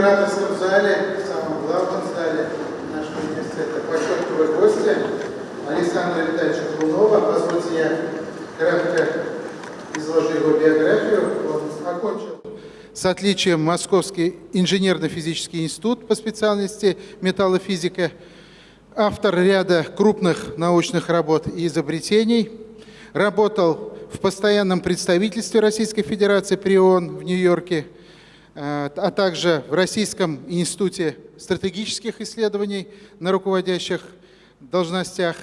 в императорском зале, в самом главном зале нашего университета, почетного гостя Александра Витальевича Клунова. Позвольте я кратко изложу его биографию. Он окончил с отличием Московский инженерно-физический институт по специальности металлофизика, автор ряда крупных научных работ и изобретений, работал в постоянном представительстве Российской Федерации при ООН в Нью-Йорке, а также в Российском институте стратегических исследований на руководящих должностях,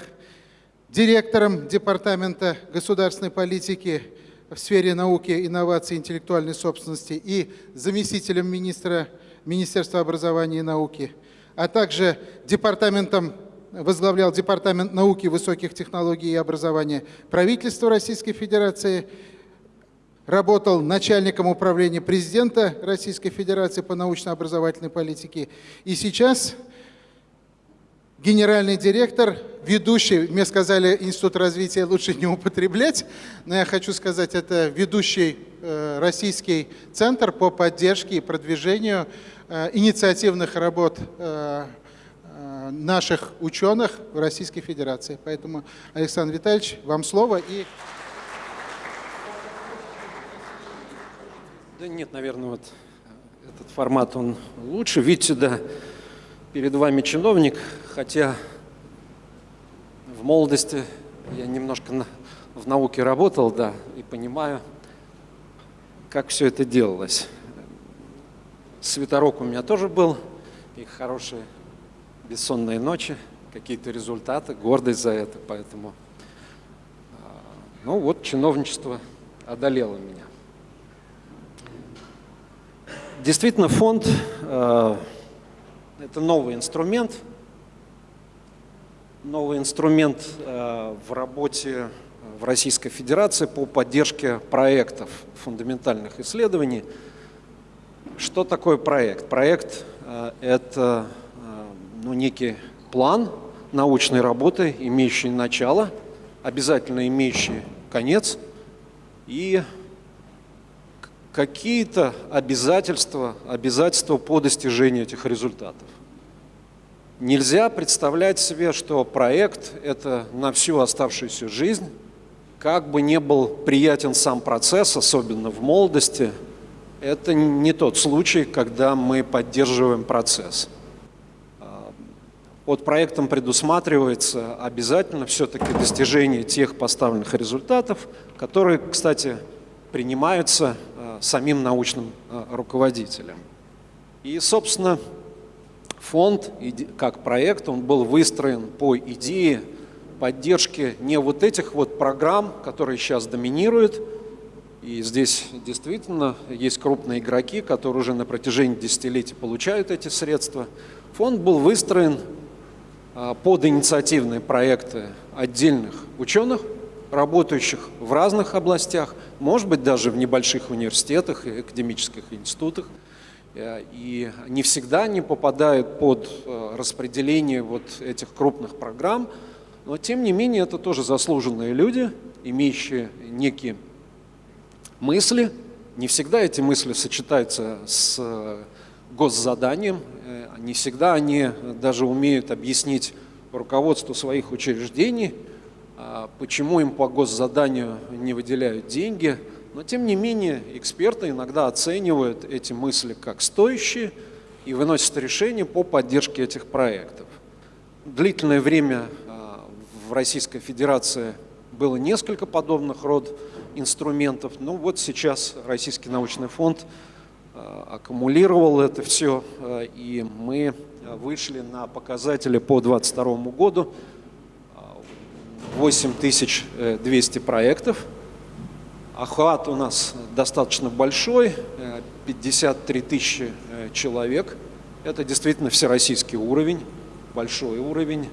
директором Департамента государственной политики в сфере науки, инноваций интеллектуальной собственности и заместителем министра Министерства образования и науки, а также департаментом, возглавлял Департамент науки, высоких технологий и образования правительства Российской Федерации, работал начальником управления президента Российской Федерации по научно-образовательной политике и сейчас генеральный директор, ведущий, мне сказали, Институт развития лучше не употреблять, но я хочу сказать, это ведущий э, российский центр по поддержке и продвижению э, инициативных работ э, наших ученых в Российской Федерации. Поэтому, Александр Витальевич, вам слово. И... Да нет, наверное, вот этот формат, он лучше. Видите, да, перед вами чиновник, хотя в молодости я немножко на, в науке работал, да, и понимаю, как все это делалось. Светорок у меня тоже был, и хорошие бессонные ночи, какие-то результаты, гордость за это, поэтому, а, ну вот, чиновничество одолело меня. Действительно, фонд а, это новый инструмент, новый инструмент э, в работе в Российской Федерации по поддержке проектов фундаментальных исследований. Что такое проект? Проект э, – это э, ну, некий план научной работы, имеющий начало, обязательно имеющий конец и какие-то обязательства, обязательства по достижению этих результатов. Нельзя представлять себе, что проект – это на всю оставшуюся жизнь, как бы не был приятен сам процесс, особенно в молодости, это не тот случай, когда мы поддерживаем процесс. Под проектом предусматривается обязательно все-таки достижение тех поставленных результатов, которые, кстати, принимаются самим научным э, руководителем. И, собственно, фонд, как проект, он был выстроен по идее поддержки не вот этих вот программ, которые сейчас доминируют, и здесь действительно есть крупные игроки, которые уже на протяжении десятилетий получают эти средства. Фонд был выстроен э, под инициативные проекты отдельных ученых, работающих в разных областях, может быть, даже в небольших университетах и академических институтах. Э, и не всегда они попадают под э, распределение вот этих крупных программ, но тем не менее это тоже заслуженные люди, имеющие некие мысли. Не всегда эти мысли сочетаются с э, госзаданием, не всегда они даже умеют объяснить руководству своих учреждений, почему им по госзаданию не выделяют деньги. Но тем не менее эксперты иногда оценивают эти мысли как стоящие и выносят решения по поддержке этих проектов. Длительное время а, в Российской Федерации было несколько подобных род инструментов. Ну вот сейчас Российский научный фонд а, аккумулировал это все, и мы вышли на показатели по 2022 году 8200 проектов. Охват у нас достаточно большой, 53 тысячи э, человек. Это действительно всероссийский уровень, большой уровень.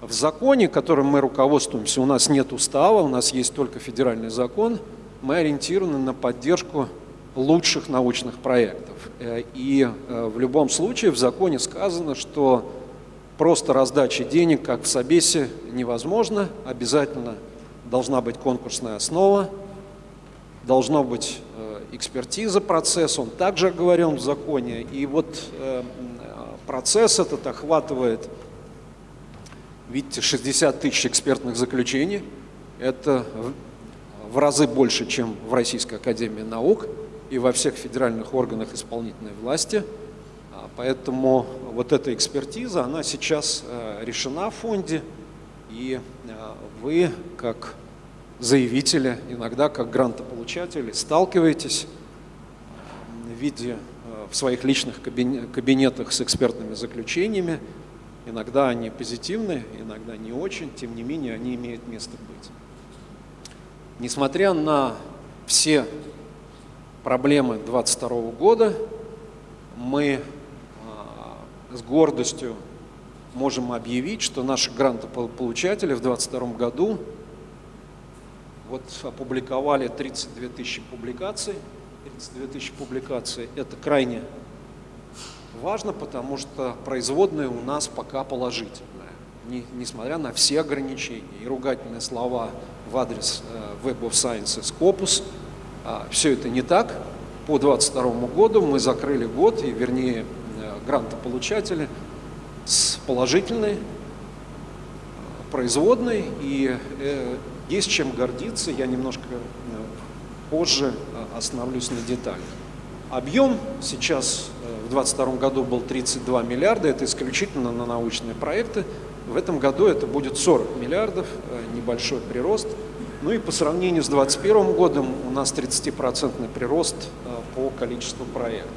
В законе, которым мы руководствуемся, у нас нет устава, у нас есть только федеральный закон. Мы ориентированы на поддержку лучших научных проектов. И в любом случае в законе сказано, что просто раздача денег, как в Собесе, невозможно. Обязательно должна быть конкурсная основа, должно быть экспертиза процесса, он также оговорен в законе. И вот процесс этот охватывает, видите, 60 тысяч экспертных заключений. Это в разы больше, чем в Российской Академии Наук и во всех федеральных органах исполнительной власти. Поэтому вот эта экспертиза, она сейчас э, решена в фонде, и э, вы, как заявители, иногда как грантополучатели, сталкиваетесь в виде э, в своих личных кабинетах с экспертными заключениями. Иногда они позитивны, иногда не очень, тем не менее они имеют место быть. Несмотря на все проблемы 2022 года, мы с гордостью можем объявить, что наши грантополучатели в 2022 году вот опубликовали 32 тысячи публикаций. 32 тысячи публикаций – это крайне важно, потому что производная у нас пока положительная, не, несмотря на все ограничения и ругательные слова в адрес э, Web of Science Scopus. А, Все это не так. По 2022 году мы закрыли год, и вернее грантополучатели с положительной э, производной, и есть чем гордиться, я немножко позже остановлюсь на деталях. Объем сейчас в 2022 году был 32 миллиарда, это исключительно на научные проекты. В этом году это будет 40 миллиардов, небольшой прирост. Ну и по сравнению с 2021 годом у нас 30% прирост э, по количеству проектов.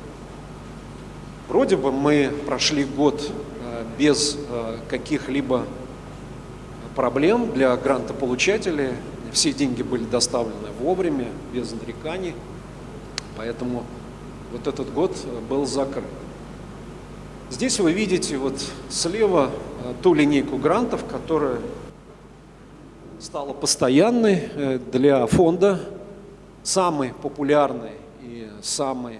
Вроде бы мы прошли год э, без э, каких-либо проблем для грантополучателей. Все деньги были доставлены вовремя, без нареканий. Поэтому вот этот год был закрыт. Здесь вы видите вот слева ту линейку грантов, которая стала постоянной э, для фонда, самый популярный и самый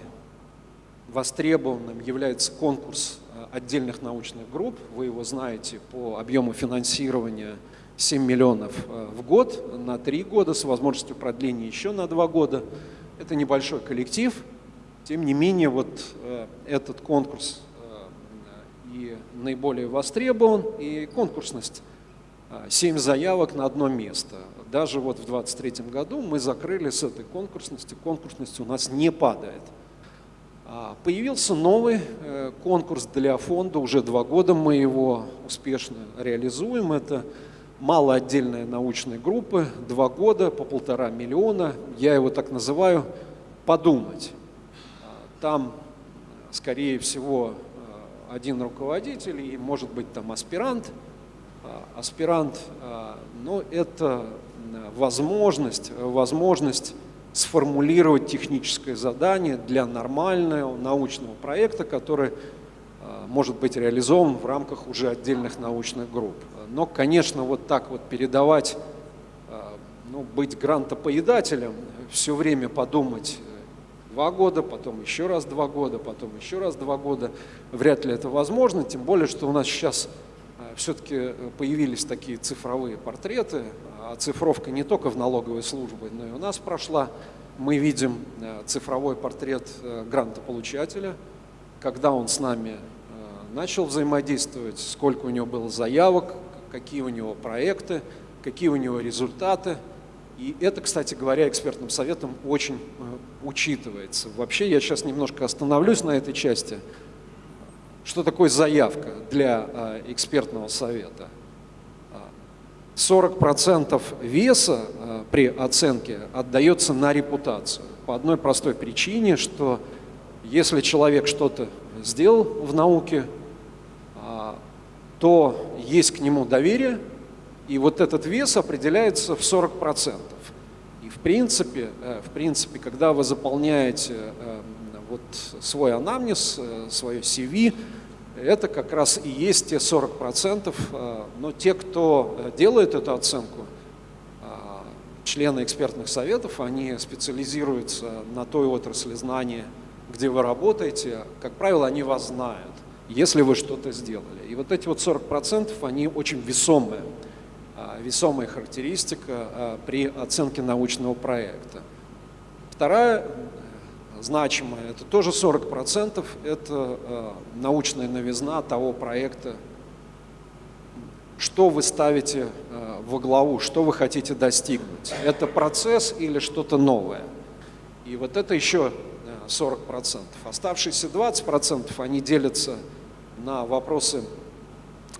востребованным является конкурс э, отдельных научных групп. Вы его знаете по объему финансирования 7 миллионов э, в год на 3 года с возможностью продления еще на 2 года. Это небольшой коллектив. Тем не менее, вот этот конкурс и наиболее востребован, и конкурсность 7 заявок на одно место. Даже вот в 2023 году мы закрыли с этой конкурсности, конкурсность у нас не падает. А, появился новый э, конкурс для фонда, уже два года мы его успешно реализуем. Это малоотдельные научные группы, два года по полтора миллиона. Я его так называю «подумать». А, там, скорее всего, э, один руководитель и, может быть, там аспирант – а, аспирант, но это возможность, возможность сформулировать техническое задание для нормального научного проекта, который а, может быть реализован в рамках уже отдельных научных групп. Но, конечно, вот так вот передавать, ну, быть грантопоедателем, все время подумать два года, потом еще раз два года, потом еще раз два года, вряд ли это возможно, тем более, что у нас сейчас все-таки э, появились такие цифровые портреты, а цифровка не только в налоговой службе, но и у нас прошла. Мы видим э, цифровой портрет э, грантополучателя, когда он с нами начал взаимодействовать, сколько у него было заявок, какие у него проекты, какие у него результаты. И это, кстати говоря, экспертным советом очень учитывается. Вообще я сейчас немножко остановлюсь на этой части – что такое заявка для а, экспертного совета? 40% веса а, при оценке отдается на репутацию. По одной простой причине, что если человек что-то сделал в науке, а, то есть к нему доверие, и вот этот вес определяется в 40%. И в принципе, э, в принципе когда вы заполняете э, вот свой анамнез, э, свое CV, это как раз и есть те 40%, э, но те, кто э, делает эту оценку, э, члены экспертных советов, они специализируются на той отрасли знания, где вы работаете. Как правило, они вас знают, если вы что-то сделали. И вот эти вот 40%, они очень весомые, весомая характеристика при оценке научного проекта. Вторая значимая, это тоже 40%, это научная новизна того проекта, что вы ставите э, во главу, что вы хотите достигнуть. Это процесс или что-то новое. И вот это еще 40%. Э, Оставшиеся 20% они делятся на вопросы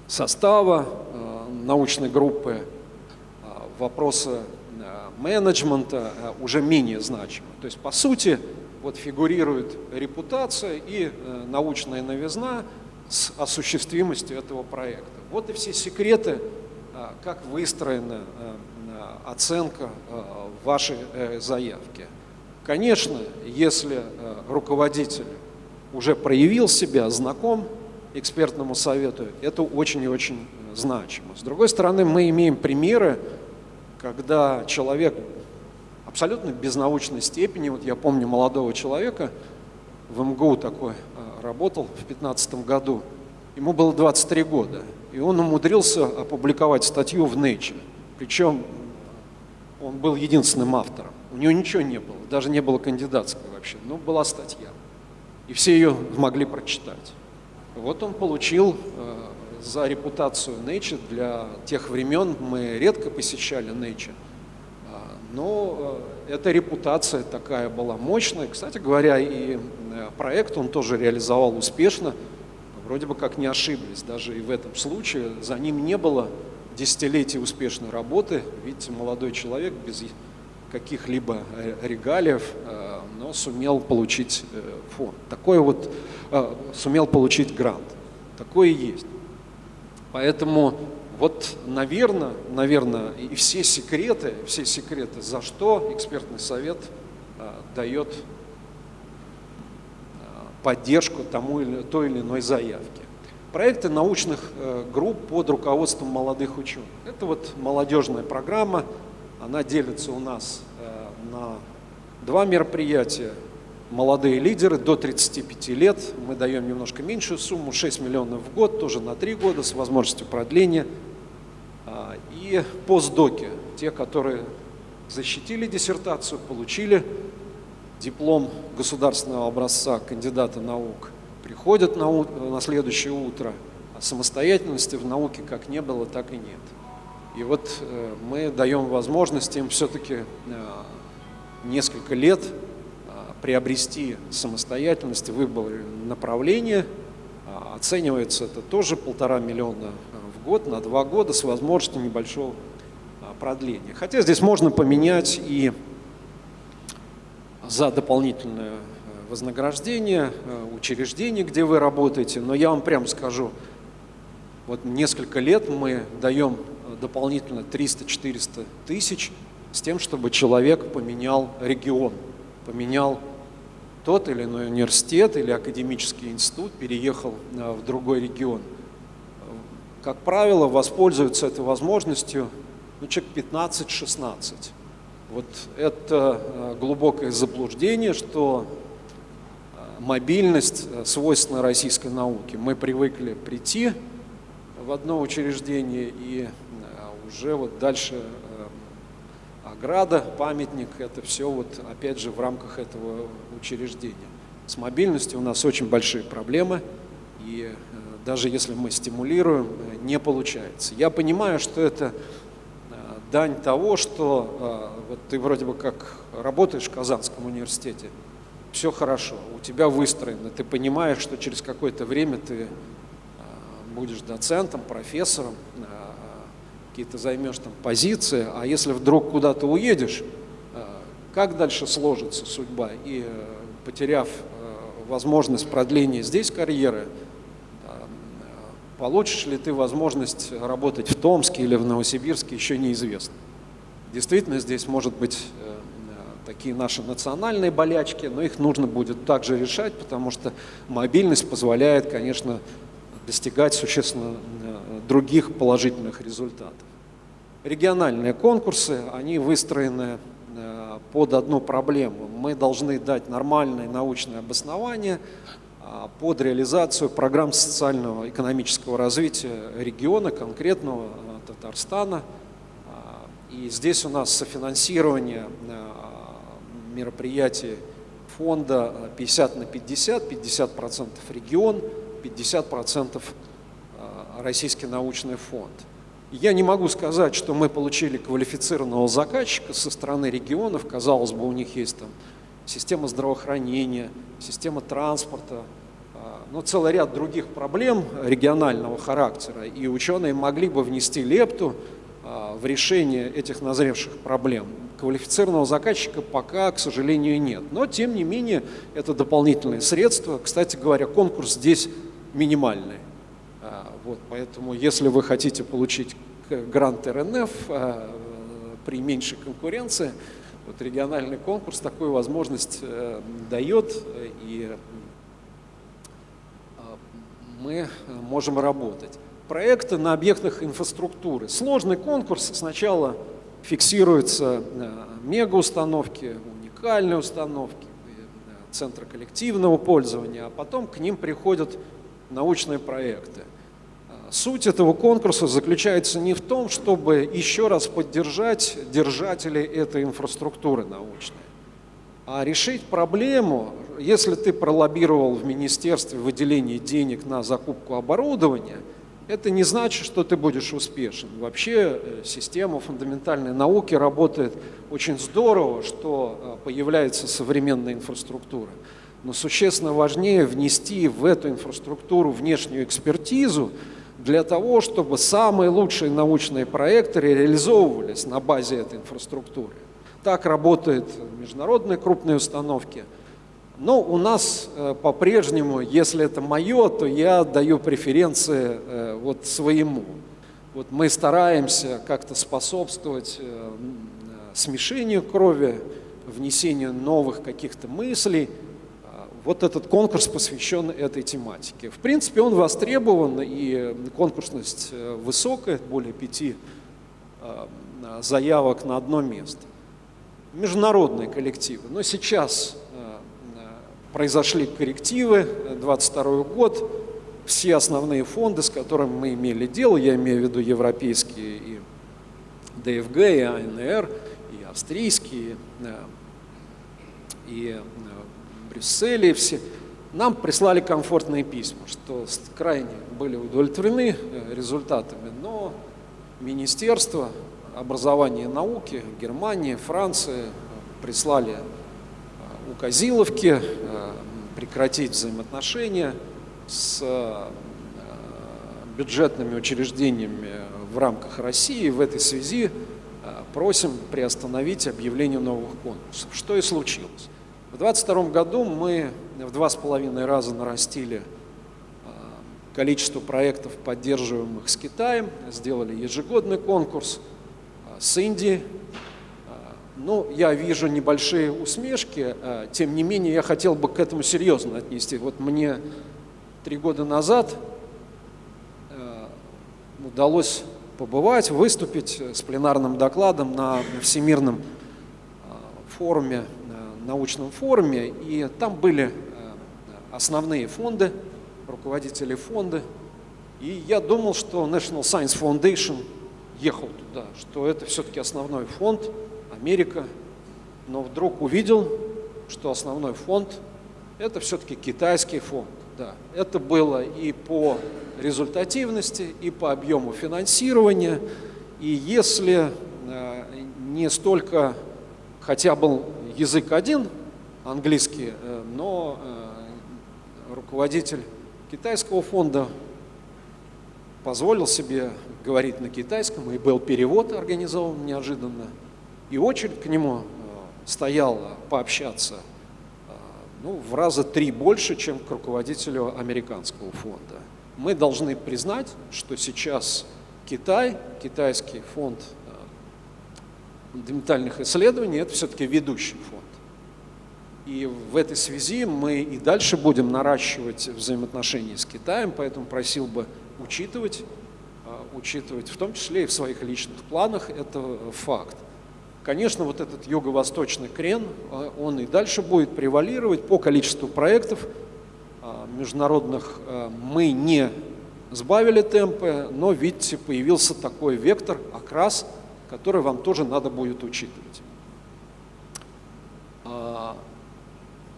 состава э, научной группы, вопросы менеджмента уже менее значимы. То есть, по сути, вот фигурирует репутация и научная новизна с осуществимостью этого проекта. Вот и все секреты, а, как выстроена а, оценка вашей э, заявки. Конечно, если руководитель уже проявил себя, знаком экспертному совету, это очень и очень значимо. С другой стороны, мы имеем примеры, когда человек абсолютно без научной степени, вот я помню молодого человека, в МГУ такой работал в 2015 году, ему было 23 года, и он умудрился опубликовать статью в Nature. Причем он был единственным автором. У него ничего не было, даже не было кандидатской вообще, но была статья. И все ее могли прочитать. Вот он получил э, за репутацию Nature для тех времен, мы редко посещали Nature, а, но э, эта репутация такая была мощная. Кстати говоря, и э, проект он тоже реализовал успешно вроде бы как не ошиблись. Даже и в этом случае за ним не было десятилетий успешной работы. Видите, молодой человек без каких-либо э, регалиев, но сумел получить фонд. Такой вот, сумел получить грант. Такое есть. Поэтому вот, наверное, наверное, и все секреты, все секреты, за что экспертный совет дает поддержку тому или той или иной заявке. Проекты научных э, групп под руководством молодых ученых. Это вот молодежная программа, она делится у нас э, на два мероприятия. Молодые лидеры до 35 лет, мы даем немножко меньшую сумму, 6 миллионов в год, тоже на 3 года с возможностью продления. А, и постдоки, те, которые защитили диссертацию, получили диплом государственного образца кандидата наук, приходят на, на следующее утро, а самостоятельности в науке как не было, так и нет. И вот э, мы даем возможность им все-таки э, несколько лет э, приобрести самостоятельность, выбор направления. Э, оценивается это тоже полтора миллиона год на два года с возможностью небольшого э, продления. Хотя здесь можно поменять и за дополнительное э, вознаграждение, э, учреждение, где вы работаете. Но я вам прямо скажу, вот несколько лет мы даем э, дополнительно 300-400 тысяч с тем, чтобы человек поменял регион, поменял тот или иной университет или академический институт, переехал в другой регион. Как правило, воспользуются этой возможностью ну, человек 15-16. Вот это э, глубокое заблуждение, что э, мобильность э, свойственна российской науке. Мы привыкли прийти в одно учреждение и уже вот дальше ограда, памятник, это все вот опять же в рамках этого учреждения. С мобильностью у нас очень большие проблемы, и даже если мы стимулируем, не получается. Я понимаю, что это дань того, что а, вот ты вроде бы как работаешь в Казанском университете, все хорошо, у тебя выстроено, ты понимаешь, что через какое-то время ты будешь доцентом, профессором, какие-то займешь там позиции, а если вдруг куда-то уедешь, как дальше сложится судьба? И потеряв возможность продления здесь карьеры, Получишь ли ты возможность работать в Томске или в Новосибирске, еще неизвестно. Действительно, здесь может быть э, такие наши национальные болячки, но их нужно будет также решать, потому что мобильность позволяет, конечно, достигать существенно э, других положительных результатов. Региональные конкурсы, они выстроены э, под одну проблему. Мы должны дать нормальное научное обоснование под реализацию программ социального экономического развития региона, конкретного э, Татарстана. А, и здесь у нас софинансирование мероприятий фонда 50 на 50, 50% регион, 50% Российский научный фонд. Я не могу сказать, что мы получили квалифицированного заказчика со стороны регионов. Казалось бы, у них есть там система здравоохранения, система транспорта, а, но целый ряд других проблем регионального характера. И ученые могли бы внести лепту а, в решение этих назревших проблем. Квалифицированного заказчика пока, к сожалению, нет. Но, тем не менее, это дополнительные средства. Кстати говоря, конкурс здесь минимальный. Вот, поэтому, если вы хотите получить грант РНФ при меньшей конкуренции, вот региональный конкурс такую возможность э, дает, и э, мы можем работать. Проекты на объектах инфраструктуры. Сложный конкурс. Сначала фиксируются мегаустановки, уникальные установки, центры коллективного пользования, а потом к ним приходят научные проекты. Суть этого конкурса заключается не в том, чтобы еще раз поддержать держателей этой инфраструктуры научной, а решить проблему, если ты пролоббировал в министерстве выделение денег на закупку оборудования, это не значит, что ты будешь успешен. Вообще э, система фундаментальной науки работает очень здорово, что э, появляется современная инфраструктура. Но существенно важнее внести в эту инфраструктуру внешнюю экспертизу, для того, чтобы самые лучшие научные проекты реализовывались на базе этой инфраструктуры. Так работают международные крупные установки. Но у нас э, по-прежнему, если это мое, то я даю преференции э, вот своему. Вот мы стараемся как-то способствовать э, смешению крови, внесению новых каких-то мыслей, вот этот конкурс посвящен этой тематике. В принципе, он востребован, и конкурсность высокая, более пяти э, заявок на одно место. Международные коллективы. Но сейчас произошли коррективы, 22 год, все основные фонды, с которыми мы имели дело, я имею в виду европейские и ДФГ, и АНР, и австрийские, и Брюсселе, все, нам прислали комфортные письма, что крайне были удовлетворены э, результатами, но Министерство образования и науки Германии, Франции э, прислали э, указиловки прекратить взаимоотношения с бюджетными учреждениями в рамках России. В этой связи просим приостановить объявление новых конкурсов. Что и случилось. В 2022 году мы в два с половиной раза нарастили количество проектов, поддерживаемых с Китаем, сделали ежегодный конкурс с Индией. Ну, я вижу небольшие усмешки, тем не менее я хотел бы к этому серьезно отнести. Вот мне три года назад удалось побывать, выступить с пленарным докладом на Всемирном форуме научном форуме, и там были э, основные фонды, руководители фонда, и я думал, что National Science Foundation ехал туда, что это все-таки основной фонд, Америка, но вдруг увидел, что основной фонд – это все-таки китайский фонд. Да. Это было и по результативности, и по объему финансирования, и если э, не столько, хотя был язык один, английский, э, но э, руководитель китайского фонда позволил себе говорить на китайском, и был перевод организован неожиданно, и очередь к нему э, стояла пообщаться ну, в раза три больше, чем к руководителю американского фонда. Мы должны признать, что сейчас Китай, китайский фонд фундаментальных исследований – это все-таки ведущий фонд. И в этой связи мы и дальше будем наращивать взаимоотношения с Китаем, поэтому просил бы учитывать учитывать, в том числе и в своих личных планах, это факт. Конечно, вот этот юго-восточный крен, он и дальше будет превалировать по количеству проектов международных. Мы не сбавили темпы, но, видите, появился такой вектор, окрас, который вам тоже надо будет учитывать.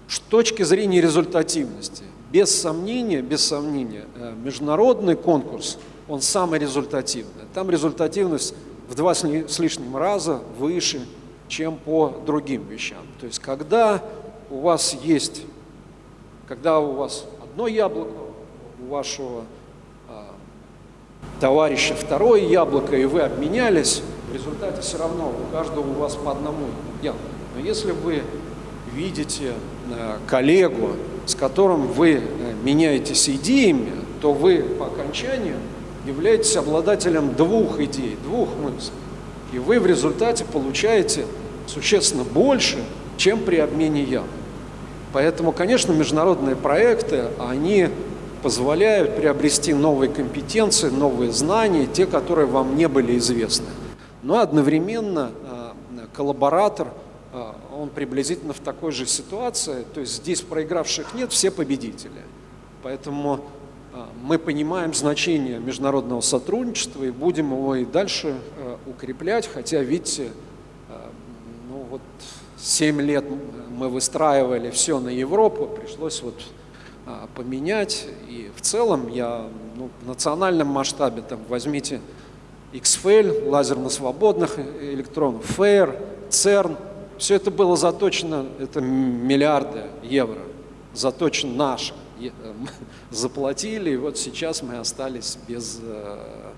С точки зрения результативности, без сомнения, без сомнения, э, международный конкурс, он самый результативный. Там результативность в два с лишним раза выше, чем по другим вещам. То есть, когда у вас есть, когда у вас одно яблоко, у вашего э, товарища второе яблоко, и вы обменялись, в результате все равно у каждого у вас по одному яблоку. Но если вы видите э, коллегу, с которым вы э, меняетесь идеями, то вы по окончанию являетесь обладателем двух идей, двух мыслей. И вы в результате получаете существенно больше, чем при обмене ям. Поэтому, конечно, международные проекты, они позволяют приобрести новые компетенции, новые знания, те, которые вам не были известны. Но одновременно э, коллаборатор – а, он приблизительно в такой же ситуации. То есть здесь проигравших нет, все победители. Поэтому мы понимаем значение международного сотрудничества и будем его и дальше а, укреплять, хотя, видите, ну вот 7 лет мы выстраивали все на Европу, пришлось вот поменять. И в целом я ну, в национальном масштабе, там, возьмите XFL, лазерно-свободных электронов, FAIR, CERN – все это было заточено, это миллиарды евро, заточено наше. Заплатили, и вот сейчас мы остались без... Э,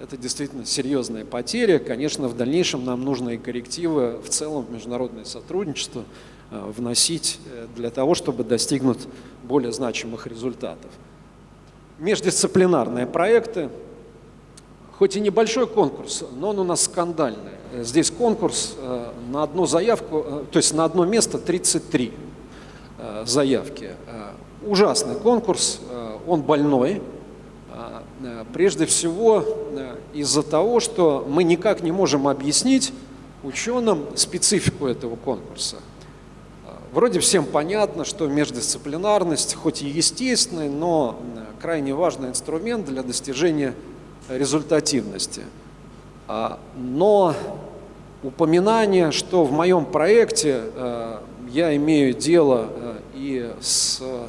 это действительно серьезная потеря. Конечно, в дальнейшем нам нужно и коррективы в целом в международное сотрудничество э, вносить э, для того, чтобы достигнуть более значимых результатов. Междисциплинарные проекты, хоть и небольшой конкурс, но он у нас скандальный. Здесь конкурс на одну заявку, то есть на одно место 33 э, заявки. Ужасный конкурс, он больной. Прежде всего из-за того, что мы никак не можем объяснить ученым специфику этого конкурса. Вроде всем понятно, что междисциплинарность, хоть и естественный, но крайне важный инструмент для достижения результативности. Но упоминание, что в моем проекте э, я имею дело э, и с э,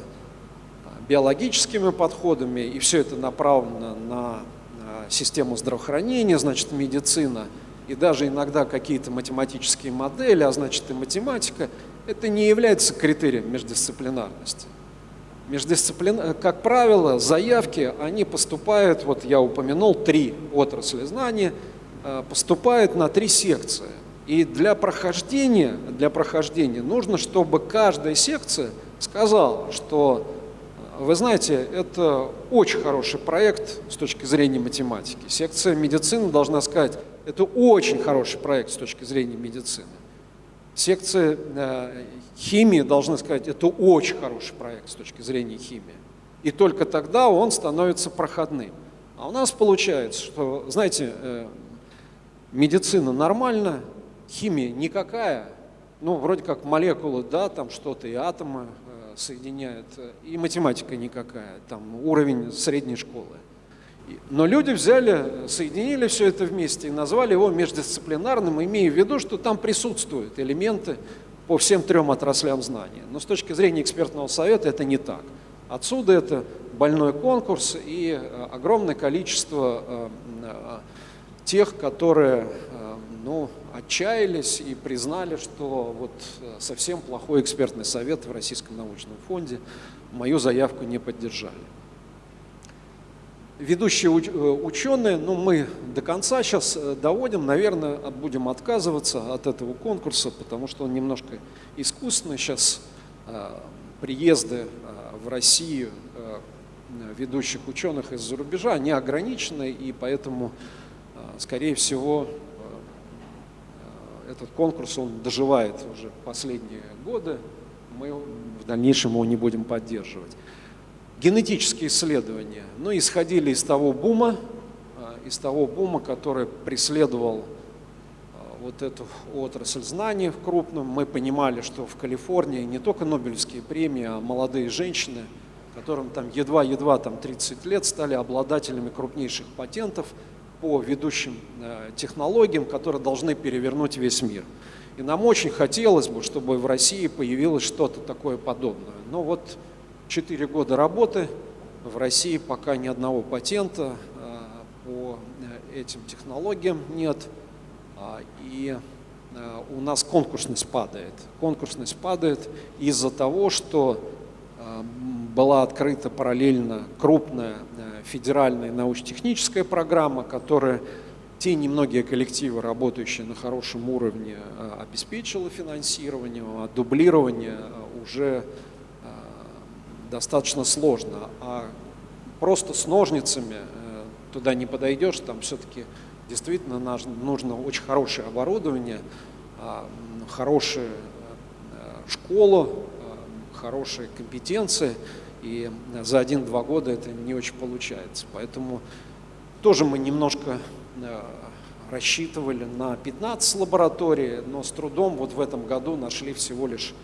биологическими подходами, и все это направлено на систему здравоохранения, значит, медицина, и даже иногда какие-то математические модели, а значит и математика, это не является критерием междисциплинарности. Междисциплин... Как правило, заявки, они поступают, вот я упомянул, три отрасли знания – Э, поступают на три секции. И для прохождения, для прохождения нужно, чтобы каждая секция сказала, что, э, вы знаете, это очень хороший проект с точки зрения математики. Секция медицины должна сказать, это очень хороший проект с точки зрения медицины. Секция э, химии должна сказать, это очень хороший проект с точки зрения химии. И только тогда он становится проходным. А у нас получается, что, знаете, э, медицина нормально, химия никакая, ну, вроде как молекулы, да, там что-то и атомы э, соединяют, и математика никакая, там уровень средней школы. Но люди взяли, соединили все это вместе и назвали его междисциплинарным, имея в виду, что там присутствуют элементы по всем трем отраслям знания. Но с точки зрения экспертного совета это не так. Отсюда это больной конкурс и э, огромное количество э, тех, которые э, ну, отчаялись и признали, что вот э, совсем плохой экспертный совет в Российском научном фонде мою заявку не поддержали. Ведущие э, ученые, ну мы до конца сейчас доводим, наверное, будем отказываться от этого конкурса, потому что он немножко искусственный. Сейчас приезды в Россию ведущих ученых из-за рубежа не ограничены, и поэтому скорее всего, э, этот конкурс, он доживает уже последние годы, мы в дальнейшем его не будем поддерживать. Генетические исследования, ну, исходили из того бума, э, из того бума, который преследовал вот эту отрасль знаний в крупном. Мы понимали, что в Калифорнии не только Нобелевские премии, а молодые женщины, которым там едва-едва там 30 лет стали обладателями крупнейших патентов по ведущим э, технологиям, которые должны перевернуть весь мир. И нам очень хотелось бы, чтобы в России появилось что-то такое подобное. Но вот 4 года работы, в России пока ни одного патента э, по э, этим технологиям нет. А, и у нас конкурсность падает. Конкурсность падает из-за того, что была открыта параллельно крупная федеральная научно-техническая программа, которая те немногие коллективы, работающие на хорошем уровне, обеспечила финансирование, а дублирование уже достаточно сложно. А просто с ножницами туда не подойдешь, там все-таки Действительно, нужно очень хорошее оборудование, а, хорошая э, школа, э, хорошие компетенции, и за один-два года это не очень получается. Поэтому тоже мы немножко э, рассчитывали на 15 лабораторий, но с трудом вот в этом году нашли всего лишь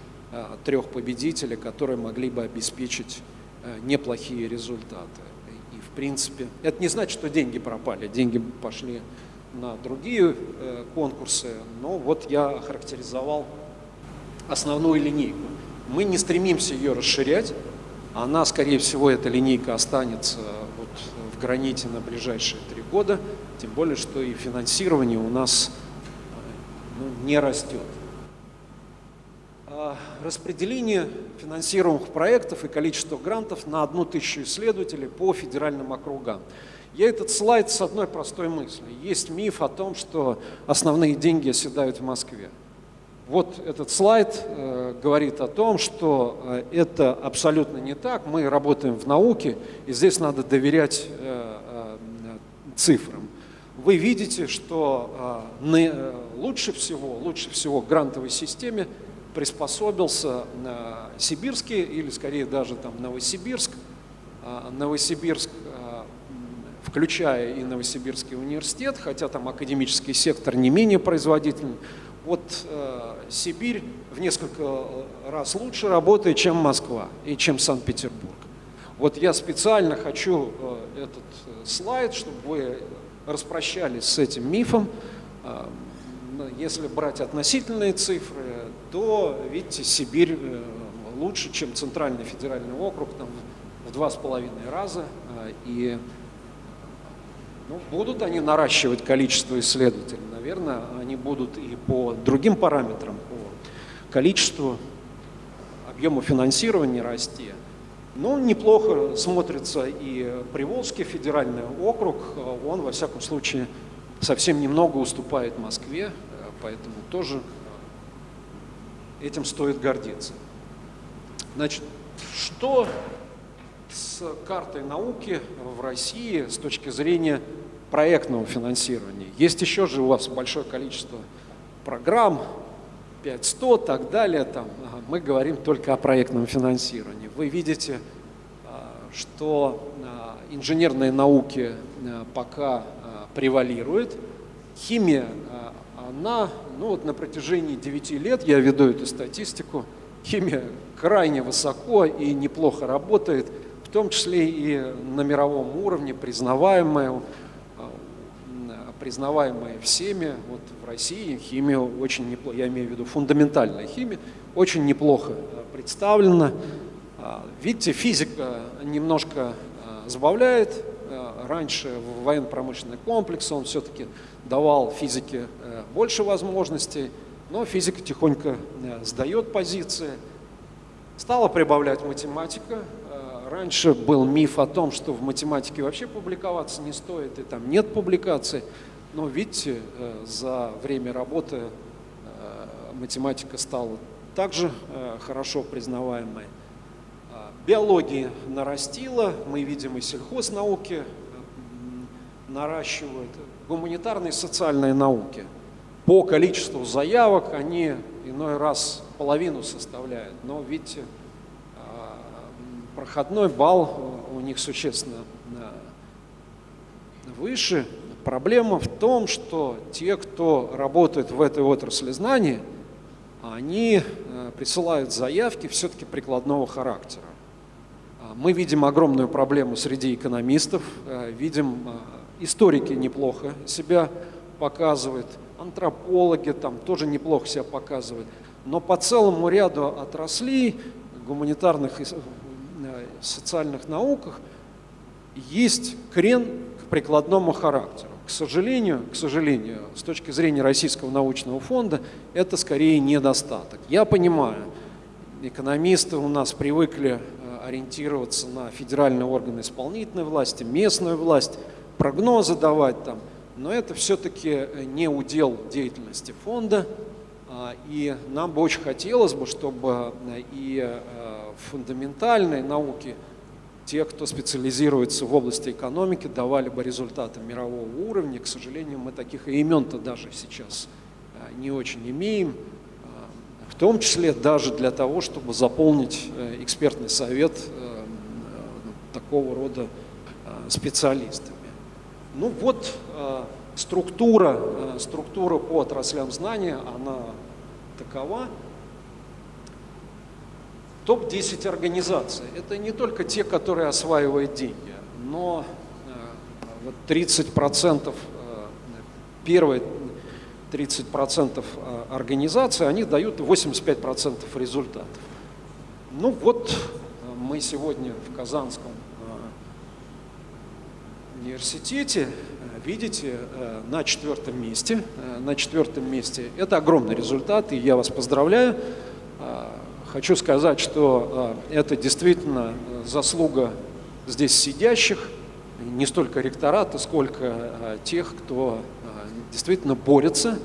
трех победителей, которые могли бы обеспечить неплохие результаты принципе. Это не значит, что деньги пропали, деньги пошли на другие э, конкурсы, но вот я охарактеризовал основную линейку. Мы не стремимся ее расширять, она, скорее всего, эта линейка останется вот в граните на ближайшие три года, тем более, что и финансирование у нас э, ну, не растет. А распределение финансируемых проектов и количество грантов на одну тысячу исследователей по федеральным округам. Я этот слайд с одной простой мыслью. Есть миф о том, что основные деньги оседают в Москве. Вот этот слайд э, говорит о том, что э, это абсолютно не так. Мы работаем в науке, и здесь надо доверять э, цифрам. Вы видите, что лучше всего, лучше всего в грантовой системе приспособился сибирский или скорее даже там Новосибирск. Новосибирск, включая и Новосибирский университет, хотя там академический сектор не менее производительный. Вот э, Сибирь в несколько раз лучше работает, чем Москва и чем Санкт-Петербург. Вот я специально хочу э, этот слайд, чтобы вы распрощались с этим мифом. Э, если брать относительные цифры, то, видите, Сибирь э, лучше, чем Центральный федеральный округ, там в два с половиной раза. А, и ну, будут они наращивать количество исследователей, наверное, они будут и по другим параметрам, по количеству, объему финансирования расти. Но неплохо смотрится и Приволжский федеральный округ, он, во всяком случае, совсем немного уступает Москве, поэтому тоже этим стоит гордиться. Значит, что с картой науки в России с точки зрения проектного финансирования? Есть еще же у вас большое количество программ, 5100 и так далее. Там, мы говорим только о проектном финансировании. Вы видите, а, что а, инженерные науки а, пока превалируют. Химия она, ну вот на протяжении 9 лет, я веду эту статистику, химия крайне высоко и неплохо работает, в том числе и на мировом уровне, признаваемая, признаваемая всеми. Вот в России химия очень неплохо, я имею в виду фундаментальная химия, очень неплохо представлена. А, видите, физика немножко а, забавляет. А, раньше военно-промышленный комплекс, он все-таки давал физике э, больше возможностей, но физика тихонько э, сдает позиции. Стала прибавлять математика. Э, раньше был миф о том, что в математике вообще публиковаться не стоит, и там нет публикаций. Но видите, за время работы математика стала также хорошо признаваемой. Биология нарастила, мы видим и сельхознауки наращивают гуманитарные и социальные науки. По количеству заявок они иной раз половину составляют, но видите, а, проходной балл у них существенно выше. Проблема в том, что те, кто работает в этой отрасли знаний, они э, присылают заявки все-таки прикладного характера. А мы видим огромную проблему среди экономистов, э, видим историки неплохо себя показывают, антропологи там тоже неплохо себя показывают. Но по целому ряду отраслей гуманитарных социальных науках есть крен к прикладному характеру. К сожалению, к сожалению, с точки зрения Российского научного фонда, это скорее недостаток. Я понимаю, экономисты у нас привыкли э, ориентироваться на федеральные органы исполнительной власти, местную власть, прогнозы давать там, но это все-таки э, не удел деятельности фонда, а, и нам бы очень хотелось бы, чтобы э, и фундаментальные науки – те, кто специализируется в области экономики, давали бы результаты мирового уровня. К сожалению, мы таких имен-то даже сейчас э, не очень имеем, э, в том числе даже для того, чтобы заполнить э, экспертный совет такого рода специалистами. Ну вот структура, структура по отраслям знания, она такова. Топ-10 организаций – это не только те, которые осваивают деньги, но э, вот 30%, э, первые 30% э, организаций, они дают 85% результатов. Ну вот мы сегодня в Казанском университете, видите, на четвертом месте. На четвертом месте. Это огромный результат, и я вас поздравляю. Хочу сказать, что а, это действительно заслуга здесь сидящих, не столько ректората, сколько а, тех, кто а, действительно борется,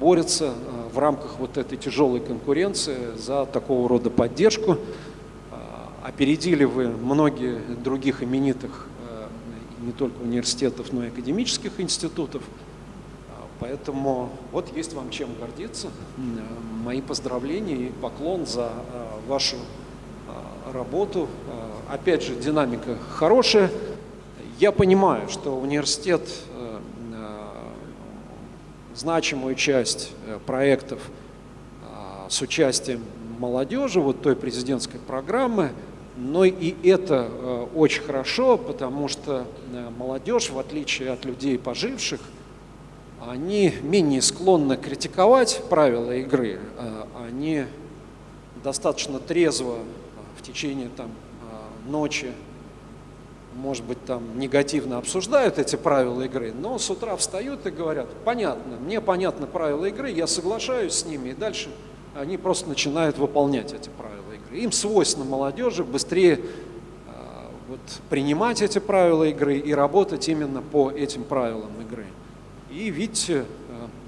борется в рамках вот этой тяжелой конкуренции за такого рода поддержку. Опередили вы многие других именитых не только университетов, но и академических институтов. Поэтому вот есть вам чем гордиться. Мои поздравления и поклон за э, вашу э, работу. Э, опять же, динамика хорошая. Я понимаю, что университет значимую часть проектов с участием молодежи, вот той президентской программы, но и это очень хорошо, потому что молодежь, в отличие от людей поживших, они менее склонны критиковать правила игры, а они достаточно трезво в течение там, ночи, может быть, там негативно обсуждают эти правила игры, но с утра встают и говорят, понятно, мне понятны правила игры, я соглашаюсь с ними, и дальше они просто начинают выполнять эти правила игры. Им свойственно молодежи быстрее вот, принимать эти правила игры и работать именно по этим правилам игры. И видите, э,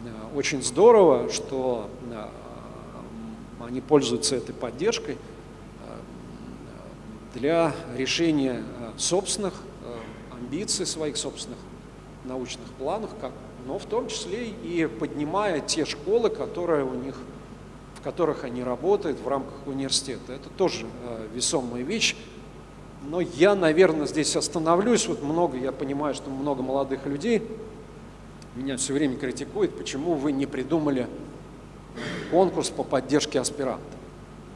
э, очень здорово, что э, они пользуются этой поддержкой для решения собственных амбиций, своих собственных научных планов, но в том числе и поднимая те школы, которые у них, в которых они работают в рамках университета. Это тоже весомая вещь. Но я, наверное, здесь остановлюсь. Вот много, я понимаю, что много молодых людей меня все время критикуют, почему вы не придумали конкурс по поддержке аспирантов.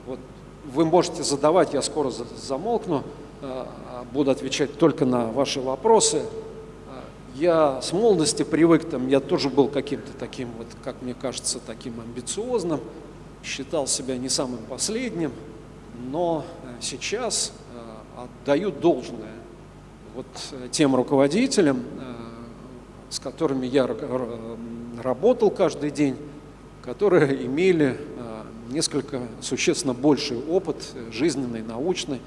Вот вы можете задавать, я скоро замолкну, э, буду отвечать только на ваши вопросы. Э, я с молодости привык, там, я тоже был каким-то таким, вот, как мне кажется, таким амбициозным, считал себя не самым последним, но э, сейчас отдаю должное вот тем руководителям, с которыми я работал каждый день, которые имели а, несколько существенно больший опыт жизненный, научный,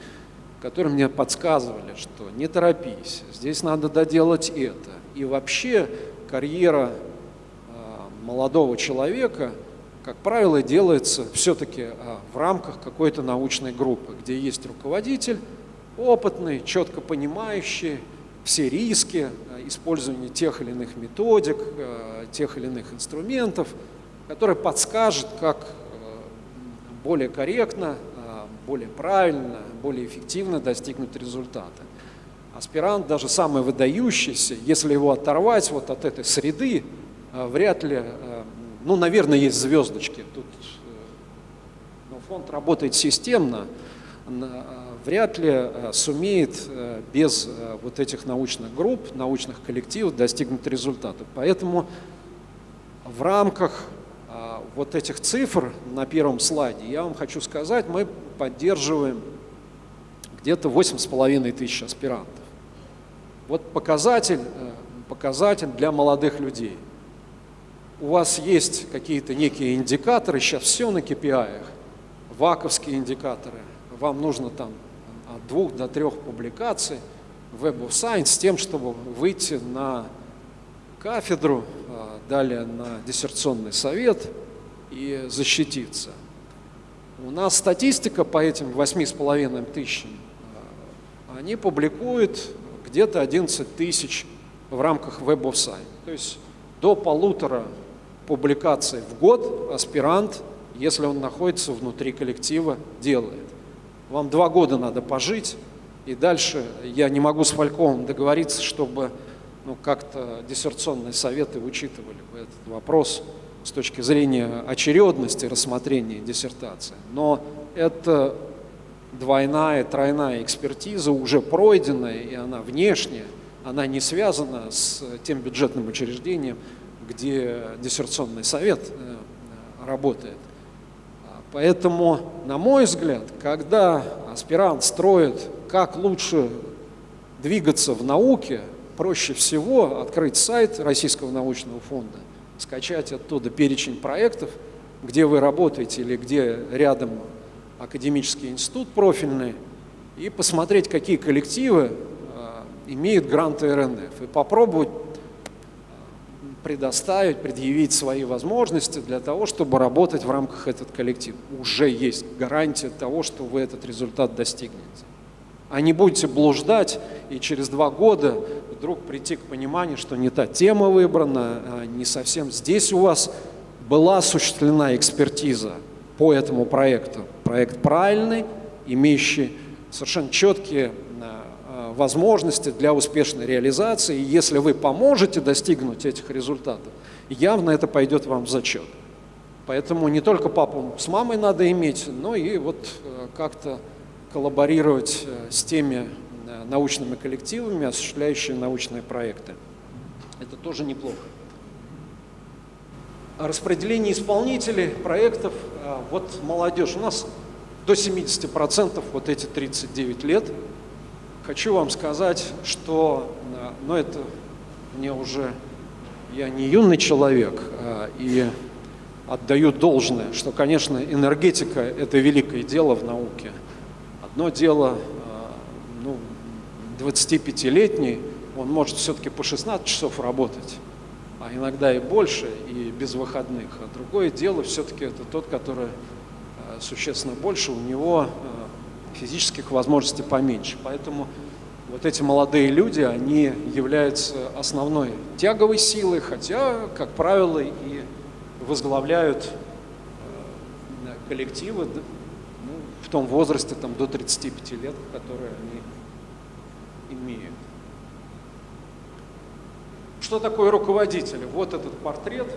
которые мне подсказывали, что не торопись, здесь надо доделать это. И вообще карьера а, молодого человека, как правило, делается все-таки а, в рамках какой-то научной группы, где есть руководитель, опытный, четко понимающий все риски, использование тех или иных методик, э, тех или иных инструментов, который подскажет, как э, более корректно, э, более правильно, более эффективно достигнуть результата. аспирант, даже самый выдающийся, если его оторвать вот от этой среды, вряд ли, ну, наверное, есть звездочки. Тут но фонд работает системно, вряд ли сумеет без вот этих научных групп, научных коллективов достигнуть результата. Поэтому в рамках вот этих цифр на первом слайде, я вам хочу сказать, мы поддерживаем где-то 8,5 тысяч аспирантов. Вот показатель, э, показатель для молодых людей. У вас есть какие-то некие индикаторы, сейчас все на KPI, ваковские индикаторы. Вам нужно там от двух до трех публикаций в Web of Science с тем, чтобы выйти на кафедру, э, далее на диссертационный совет и защититься. У нас статистика по этим 8,5 тысячам они публикуют где-то 11 тысяч в рамках Web of Science. То есть до полутора публикаций в год аспирант, если он находится внутри коллектива, делает. Вам два года надо пожить, и дальше я не могу с Фальковым договориться, чтобы ну, как-то диссертационные советы учитывали бы этот вопрос с точки зрения очередности рассмотрения диссертации. Но это двойная, тройная экспертиза уже пройденная, и она внешняя, она не связана с тем бюджетным учреждением, где диссертационный совет э, работает. Поэтому, на мой взгляд, когда аспирант строит, как лучше двигаться в науке, проще всего открыть сайт Российского научного фонда, скачать оттуда перечень проектов, где вы работаете или где рядом академический институт профильный и посмотреть, какие коллективы а, имеют гранты РНФ, и попробовать предоставить, предъявить свои возможности для того, чтобы работать в рамках этого коллектива. Уже есть гарантия того, что вы этот результат достигнете. А не будете блуждать и через два года вдруг прийти к пониманию, что не та тема выбрана, а не совсем здесь у вас была осуществлена экспертиза по этому проекту, проект правильный, имеющий совершенно четкие возможности для успешной реализации. И если вы поможете достигнуть этих результатов, явно это пойдет вам в зачет. Поэтому не только папу с мамой надо иметь, но и вот э, как-то коллаборировать э, с теми научными коллективами, осуществляющими научные проекты. Это тоже неплохо. Распределение исполнителей проектов – вот молодежь, у нас до 70% вот эти 39 лет. Хочу вам сказать, что, а, ну это мне уже, я не юный человек, а, и отдаю должное, что, конечно, энергетика – это великое дело в науке. Одно дело, ну, 25-летний, он может все-таки по 16 часов работать, а иногда и больше, и без выходных. А другое дело все-таки это тот, который э, существенно больше, у него э, физических возможностей поменьше. Поэтому вот эти молодые люди, они являются основной тяговой силой, хотя, как правило, и возглавляют э, коллективы ну, в том возрасте там, до 35 лет, которые они имеют. Что такое руководитель? Вот этот портрет.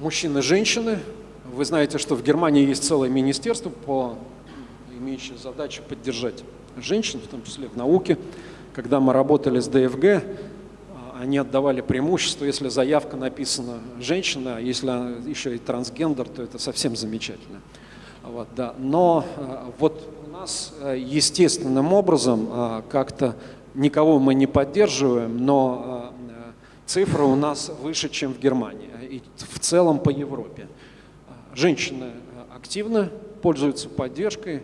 Мужчины и женщины. Вы знаете, что в Германии есть целое министерство, по, имеющее задачу поддержать женщин, в том числе в науке. Когда мы работали с ДФГ, они отдавали преимущество, если заявка написана женщина, а если еще и трансгендер, то это совсем замечательно. Вот, да. Но э, вот у нас э, естественным образом как-то никого мы не поддерживаем, но э, цифры у нас выше, чем в Германии и в целом по Европе. Женщины э, активно пользуются поддержкой,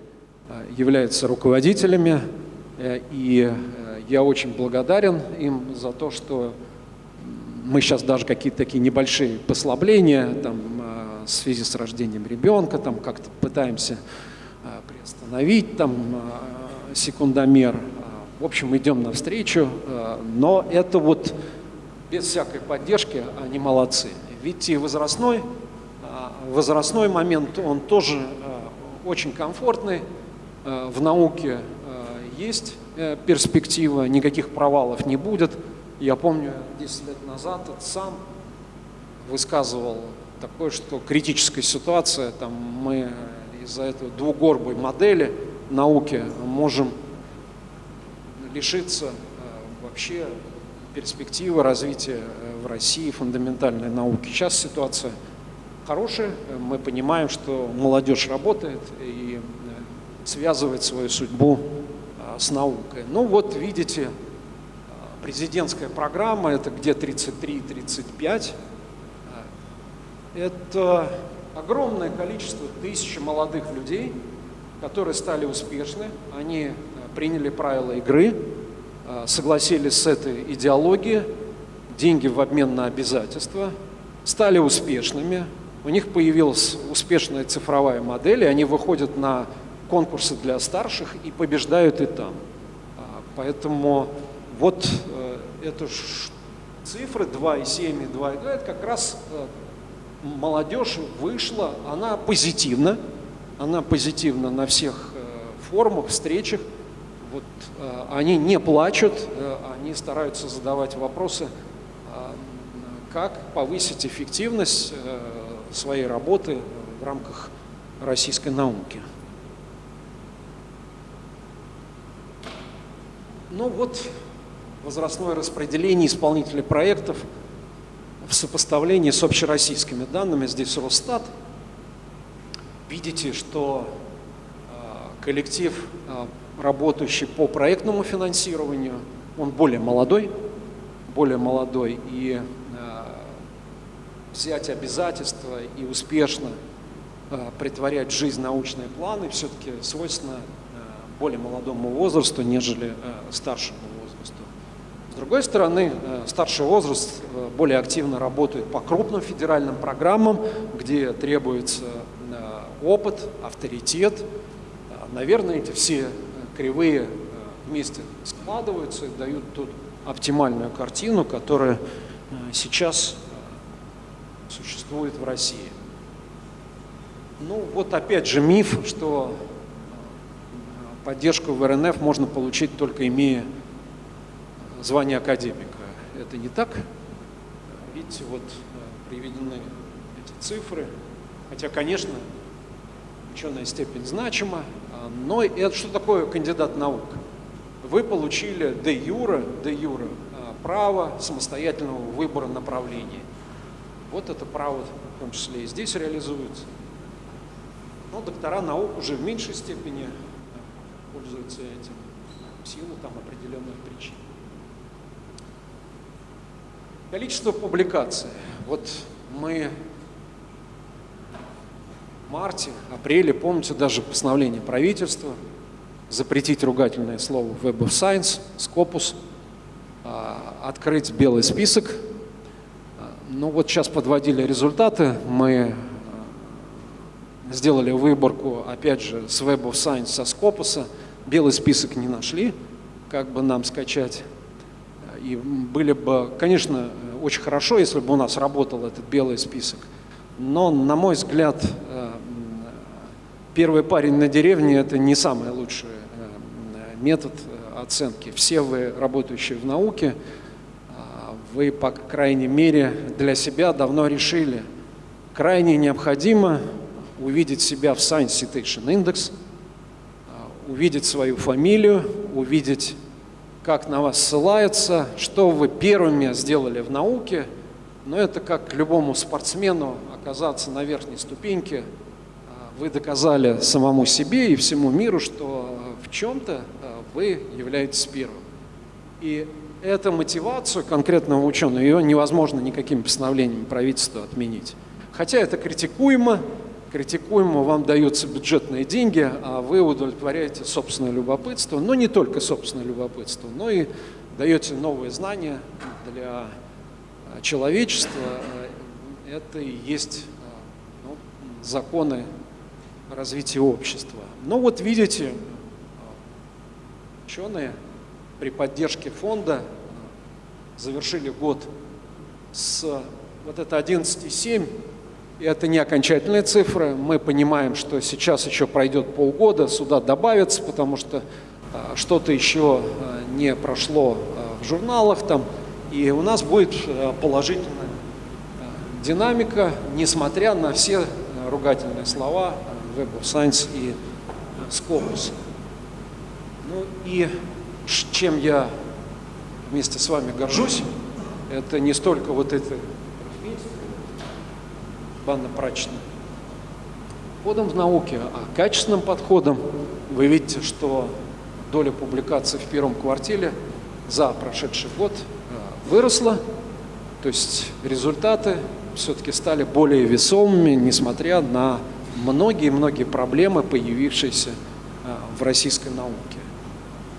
э, являются руководителями, и я очень благодарен им за то, что мы сейчас даже какие-то такие небольшие послабления там, в связи с рождением ребенка, там как-то пытаемся приостановить там, секундомер, в общем, идем навстречу, э, но это вот без всякой поддержки они молодцы. Видите, возрастной, э, возрастной момент, он тоже э, очень комфортный в науке. есть э, перспектива, никаких провалов не будет. Я помню, 10 лет назад сам высказывал такое, что критическая ситуация, там мы из-за этой двугорбой модели науки можем лишиться вообще перспективы развития в России фундаментальной науки. Сейчас ситуация хорошая, мы понимаем, что молодежь работает и связывает свою судьбу а, с наукой. Ну вот видите, а, президентская программа, это где 33-35, а, это огромное количество тысяч молодых людей, которые стали успешны, они приняли правила игры, согласились с этой идеологией, деньги в обмен на обязательства, стали успешными, у них появилась успешная цифровая модель, и они выходят на конкурсы для старших и побеждают и там. А, поэтому вот э, это цифры 2,7 и 2,2, это как раз э, молодежь вышла, она позитивна, она позитивна на всех э, форумах, встречах. Вот, они не плачут, они стараются задавать вопросы, как повысить эффективность своей работы в рамках российской науки. Ну вот возрастное распределение исполнителей проектов в сопоставлении с общероссийскими данными. Здесь Росстат. Видите, что э, коллектив, э, работающий по проектному финансированию, он более молодой, более молодой, и взять обязательства и успешно притворять в жизнь научные планы все-таки свойственно более молодому возрасту, нежели э, старшему возрасту. С другой стороны, э, старший возраст э, более активно работает по крупным федеральным программам, где требуется опыт, авторитет. Наверное, эти все кривые вместе складываются и дают тут оптимальную картину, которая сейчас существует в России. Ну вот опять же миф, что поддержку в РНФ можно получить только имея звание академика. Это не так. Видите, вот э, приведены эти цифры. Хотя, конечно, ученая степень значима, а, но это что такое кандидат наук? Вы получили де юра, де юра право самостоятельного выбора направления. Вот это право в том числе и здесь реализуется. Но доктора наук уже в меньшей степени пользуются этим в силу там определенных причин. Количество публикаций. Вот мы в марте, апреле, помните даже постановление правительства, запретить ругательное слово Web of Science, Scopus, а, открыть белый список. Ну вот сейчас подводили результаты, мы а, сделали выборку, опять же, с Web of Science, со Scopus, белый список не нашли, как бы нам скачать. И были бы, конечно, очень хорошо, если бы у нас работал этот белый список. Но, на мой взгляд, э, первый парень на деревне – это не самый лучший э, метод э, оценки. Все вы, работающие в науке, вы, по крайней мере, для себя давно решили, крайне необходимо увидеть себя в Science Citation Index – увидеть свою фамилию, увидеть, как на вас ссылаются, что вы первыми сделали в науке. Но это как любому спортсмену оказаться на верхней ступеньке. А, вы доказали самому себе и всему миру, что в чем-то а, вы являетесь первым. И эту мотивацию конкретного ученого, ее невозможно никаким постановлением правительства отменить. Хотя это критикуемо, критикуемо, вам даются бюджетные деньги, а вы удовлетворяете собственное любопытство, но не только собственное любопытство, но и даете новые знания для а, человечества. Это и есть а, ну, законы развития общества. Но вот видите, ученые при поддержке фонда завершили год с вот это 11,7 это не окончательные цифры. Мы понимаем, что сейчас еще пройдет полгода, сюда добавится, потому что что-то еще не прошло в журналах там, и у нас будет положительная динамика, несмотря на все ругательные слова Web of Science и Scopus. Ну и чем я вместе с вами горжусь, это не столько вот это банно-прачечным подходом в науке, а качественным подходом. Вы видите, что доля публикаций в первом квартале за прошедший год э, выросла, то есть результаты все-таки стали более весомыми, несмотря на многие-многие проблемы, появившиеся э, в российской науке.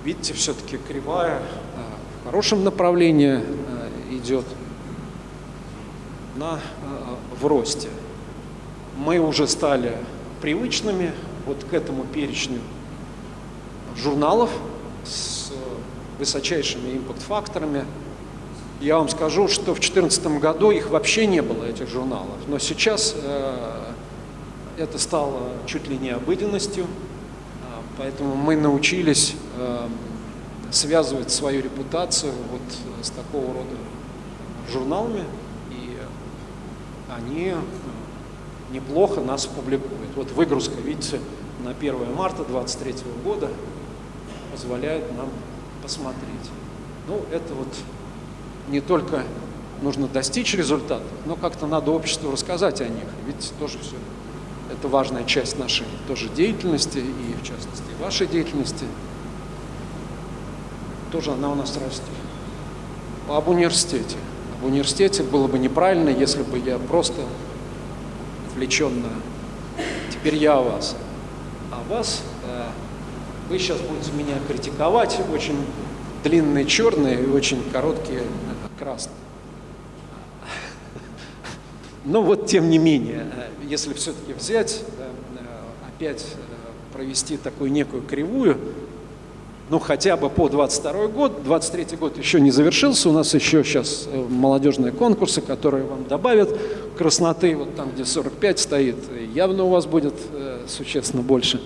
Видите, все-таки кривая э, в хорошем направлении идет на, в росте. Мы уже стали привычными вот к этому перечню журналов с высочайшими импакт-факторами. Я вам скажу, что в 2014 году их вообще не было, этих журналов. Но сейчас э, это стало чуть ли не обыденностью, поэтому мы научились э, связывать свою репутацию вот с такого рода журналами, и они неплохо нас публикует. Вот выгрузка, видите, на 1 марта 2023 года позволяет нам посмотреть. Ну, это вот не только нужно достичь результатов, но как-то надо обществу рассказать о них. Ведь тоже все это важная часть нашей тоже деятельности, и в частности вашей деятельности. Тоже она у нас растет. Об университете. Об университете было бы неправильно, если бы я просто отвлеченно. Теперь я о вас. А вас, э, вы сейчас будете меня критиковать, очень длинные черные и очень короткие красные. Но вот тем не менее, э, если все-таки взять, э, опять провести такую некую кривую, ну, хотя бы по 22 год. 23 год еще не завершился. У нас еще сейчас э, молодежные конкурсы, которые вам добавят красноты. Вот там, где 45 стоит, явно у вас будет э, существенно больше.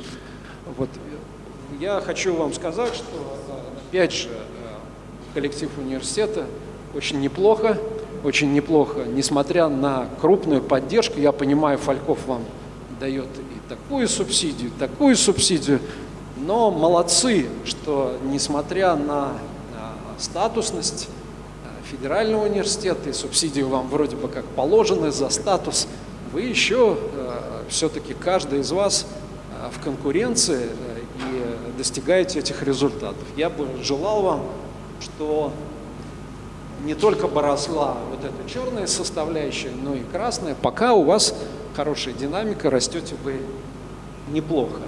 Вот. Я хочу вам сказать, что, э, опять же, э, коллектив университета очень неплохо, очень неплохо, несмотря на крупную поддержку. Я понимаю, Фальков вам дает и такую субсидию, и такую субсидию. Но молодцы, что несмотря на статусность э, федерального университета и субсидии вам вроде бы как положены за статус, вы еще э, все-таки каждый из вас в конкуренции и достигаете этих результатов. Я бы желал вам, что не только бы росла вот эта черная составляющая, но и красная. Пока у вас хорошая динамика, растете вы неплохо.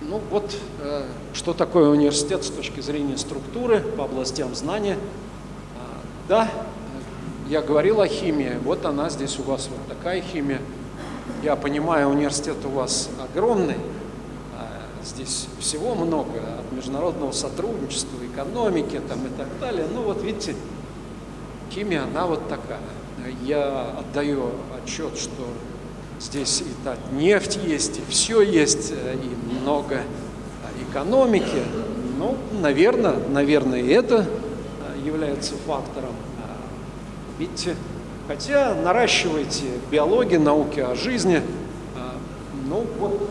Ну вот, э, что такое университет с точки зрения структуры по областям знания. А, да, я говорил о химии, вот она здесь у вас вот такая химия. Я понимаю, университет у вас огромный, а, здесь всего много, от международного сотрудничества, экономики там и так далее. Ну вот видите, химия, она вот такая. Я отдаю отчет, что Здесь и так нефть есть, и все есть, э, и много экономики. Ну, наверное, наверное, это э, является фактором. А, видите, хотя наращиваете биологию, науки о жизни. А, ну, вот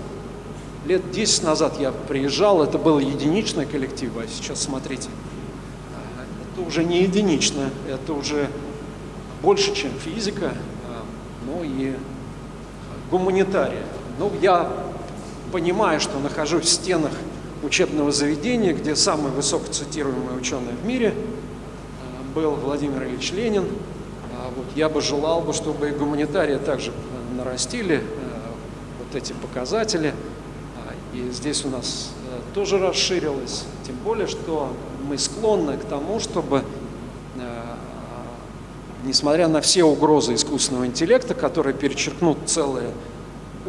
лет 10 назад я приезжал, это был единичный коллектив, а сейчас смотрите, а, это уже не единично, это уже больше, чем физика, ну и гуманитария. Ну, я понимаю, что нахожусь в стенах учебного заведения, где самый высокоцитируемый ученый в мире э, был Владимир Ильич Ленин. А вот я бы желал, бы, чтобы и гуманитария также нарастили вот эти показатели. И здесь у нас тоже расширилось, тем более, что мы склонны к тому, чтобы несмотря на все угрозы искусственного интеллекта, которые перечеркнут целые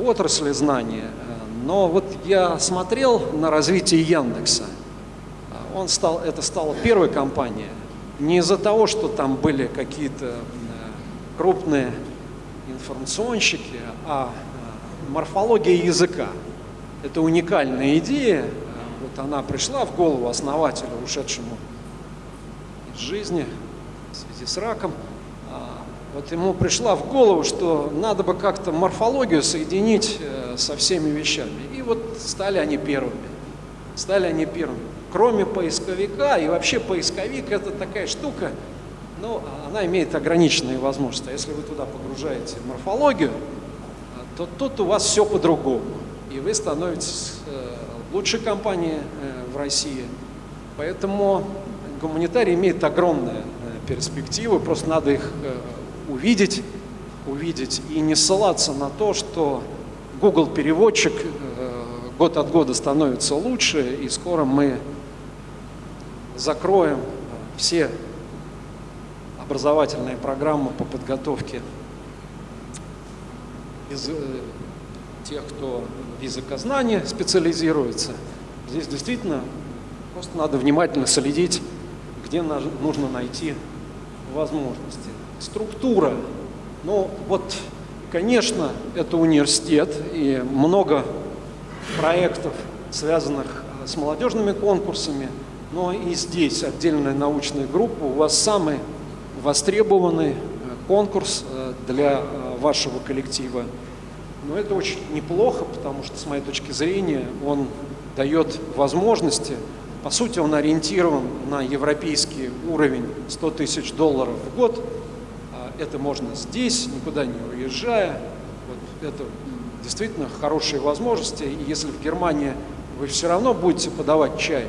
отрасли знания, э, но вот я смотрел на развитие Яндекса. Он стал, это стала первая компания. Не из-за того, что там были какие-то э, крупные информационщики, а э, морфология языка. Это уникальная идея. Вот она пришла в голову основателю, ушедшему из жизни в связи с раком. А, вот ему пришла в голову, что надо бы как-то морфологию соединить э, со всеми вещами. И вот стали они первыми. Стали они первыми. Кроме поисковика, и вообще поисковик это такая штука, но она имеет ограниченные возможности. А если вы туда погружаете морфологию, то тут у вас все по-другому. И вы становитесь э, лучшей компанией э, в России. Поэтому гуманитарий имеет огромные э, перспективы, просто надо их увидеть, увидеть и не ссылаться на то, что Google переводчик год от года становится лучше, и скоро мы закроем все образовательные программы по подготовке из тех, кто в языкознании специализируется. Здесь действительно просто надо внимательно следить, где нужно найти возможности. Структура. Ну вот, конечно, это университет и много проектов, связанных с молодежными конкурсами, но и здесь отдельная научная группа. У вас самый востребованный э, конкурс э, для вашего коллектива. Но это очень неплохо, потому что, с моей точки зрения, он дает возможности, по сути, он ориентирован на европейский уровень 100 тысяч долларов в год. А это можно здесь, никуда не уезжая. Вот это действительно хорошие возможности. И если в Германии вы все равно будете подавать чай,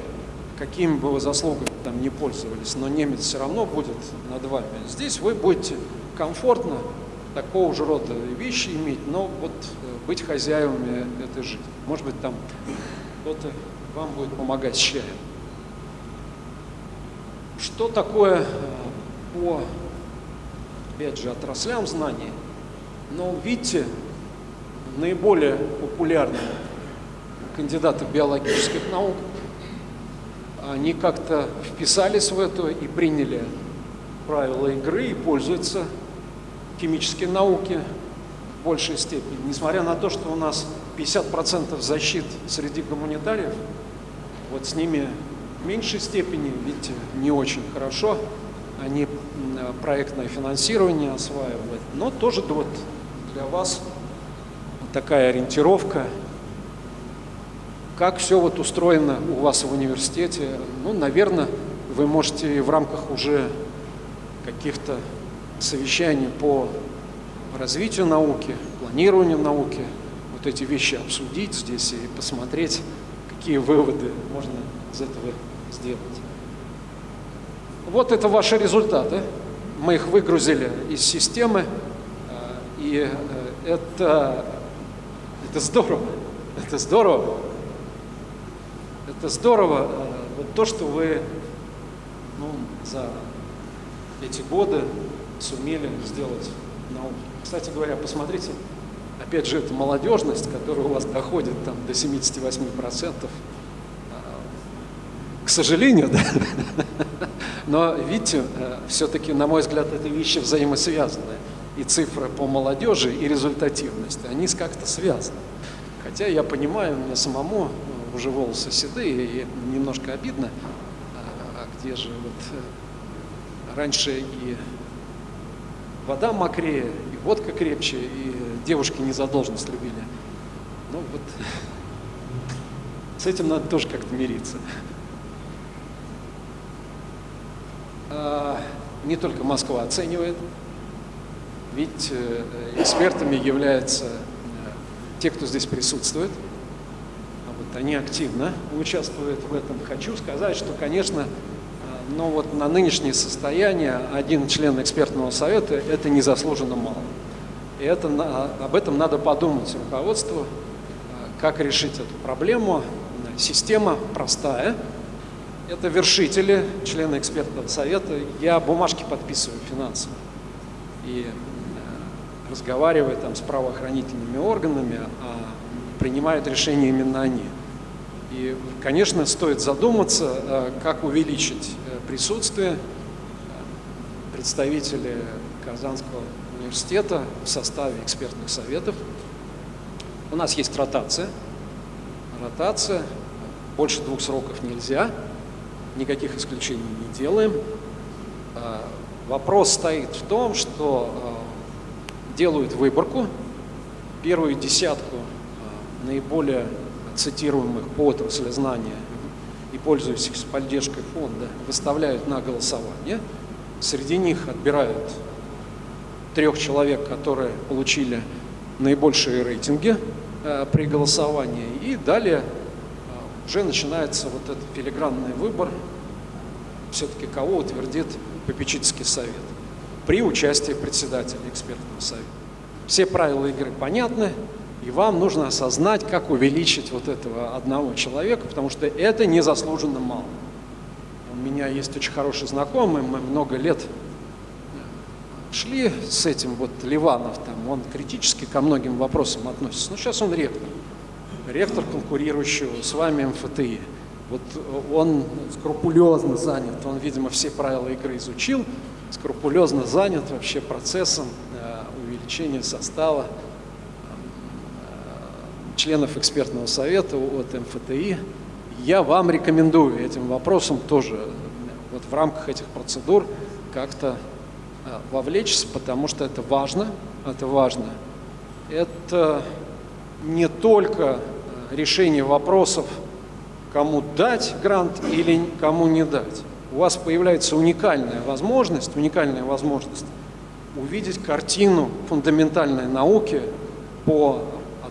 какими бы вы заслугами там не пользовались, но немец все равно будет над вами. Здесь вы будете комфортно такого же рода вещи иметь, но вот э, быть хозяевами этой жизни. Может быть, там кто-то вам будет помогать с чаем. Что такое э, по, опять же, отраслям знаний? Но видите, наиболее популярные кандидаты биологических наук, они как-то вписались в это и приняли правила игры и пользуются химические науки в большей степени, несмотря на то, что у нас 50% защит среди гуманитариев, вот с ними в меньшей степени, видите, не очень хорошо, они проектное финансирование осваивают, но тоже вот для вас такая ориентировка, как все вот устроено у вас в университете, ну, наверное, вы можете в рамках уже каких-то совещаний по развитию науки, планированию науки, вот эти вещи обсудить здесь и посмотреть, какие выводы можно из этого сделать. Вот это ваши результаты. Мы их выгрузили из системы, э, и э, это, это здорово. Это здорово. Это здорово. Э, вот то, что вы ну, за эти годы сумели сделать науку. Кстати говоря, посмотрите, опять же, это молодежность, которая у вас доходит там, до 78%. К сожалению, да. Но видите, э, все-таки, на мой взгляд, это вещи взаимосвязаны. И цифры по молодежи, и результативность, они как-то связаны. Хотя я понимаю, мне самому э, уже волосы седые, и немножко обидно, а, а где же вот э, раньше и вода мокрее, и водка крепче, и девушки не задолженность любили. Ну вот, с этим надо тоже как-то мириться. А, не только Москва оценивает, ведь э, экспертами являются э, те, кто здесь присутствует. А вот они активно участвуют в этом. Хочу сказать, что, конечно, но вот на нынешнее состояние один член экспертного совета – это незаслуженно мало. И это, об этом надо подумать руководству, как решить эту проблему. Система простая. Это вершители, члены экспертного совета. Я бумажки подписываю финансово. И э, разговариваю там с правоохранительными органами, а принимают решения именно они. И, конечно, стоит задуматься, э, как увеличить присутствие представителей Казанского университета в составе экспертных советов. У нас есть ротация. ротация, больше двух сроков нельзя, никаких исключений не делаем. А, вопрос стоит в том, что а, делают выборку, первую десятку а, наиболее цитируемых по отрасли знания и пользующихся поддержкой фонда выставляют на голосование. Среди них отбирают трех человек, которые получили наибольшие рейтинги э, при голосовании. И далее э, уже начинается вот этот филигранный выбор, все-таки кого утвердит попечительский совет при участии председателя экспертного совета. Все правила игры понятны, и вам нужно осознать, как увеличить вот этого одного человека, потому что это незаслуженно мало. У меня есть очень хороший знакомый, мы много лет шли с этим, вот Ливанов там, он критически ко многим вопросам относится. Но сейчас он ректор, ректор конкурирующего с вами МФТИ. Вот он скрупулезно занят, он, видимо, все правила игры изучил, скрупулезно занят вообще процессом э, увеличения состава членов экспертного совета от МФТИ. Я вам рекомендую этим вопросом тоже вот в рамках этих процедур как-то Э, вовлечься, потому что это важно, это важно. Это не только э, решение вопросов, кому дать грант или кому не дать. У вас появляется уникальная возможность, уникальная возможность увидеть картину фундаментальной науки по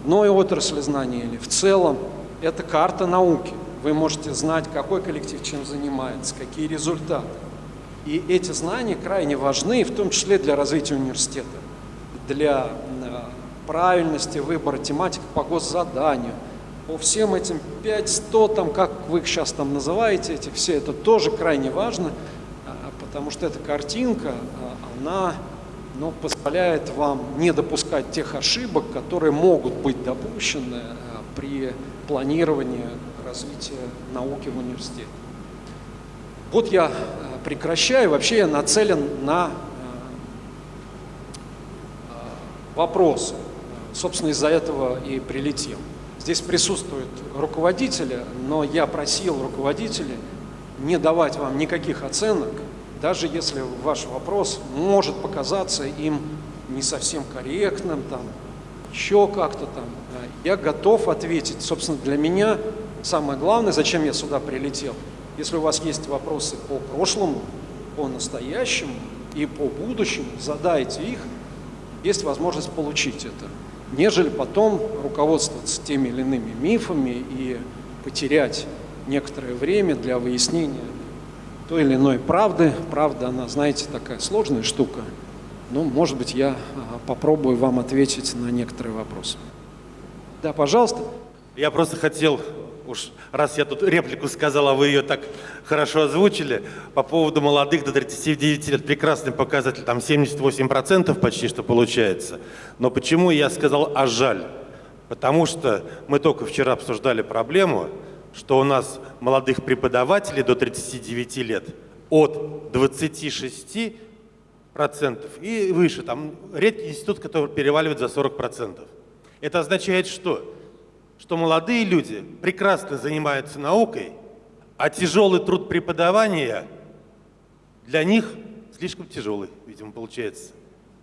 одной отрасли знания или в целом. Это карта науки. Вы можете знать, какой коллектив чем занимается, какие результаты. И эти знания крайне важны, в том числе для развития университета, для э, правильности выбора тематик по госзаданию, по всем этим 500, там, как вы их сейчас там называете, эти все, это тоже крайне важно, а, потому что эта картинка, а, она ну, позволяет вам не допускать тех ошибок, которые могут быть допущены а, при планировании развития науки в университете. Вот я прекращаю. Вообще я нацелен на э, э, вопросы. Собственно, из-за этого и прилетел. Здесь присутствуют руководители, но я просил руководителей не давать вам никаких оценок, даже если ваш вопрос может показаться им не совсем корректным, там, еще как-то там. Я готов ответить. Собственно, для меня самое главное, зачем я сюда прилетел – если у вас есть вопросы по прошлому, по настоящему и по будущему, задайте их, есть возможность получить это, нежели потом руководствоваться теми или иными мифами и потерять некоторое время для выяснения той или иной правды. Правда, она, знаете, такая сложная штука. Но, может быть, я а, попробую вам ответить на некоторые вопросы. Да, пожалуйста. Я просто хотел уж раз я тут реплику сказал, а вы ее так хорошо озвучили, по поводу молодых до 39 лет, прекрасный показатель, там 78% почти что получается. Но почему я сказал «а жаль»? Потому что мы только вчера обсуждали проблему, что у нас молодых преподавателей до 39 лет от 26 процентов и выше. Там редкий институт, который переваливает за 40 процентов. Это означает что? что молодые люди прекрасно занимаются наукой, а тяжелый труд преподавания для них слишком тяжелый, видимо, получается.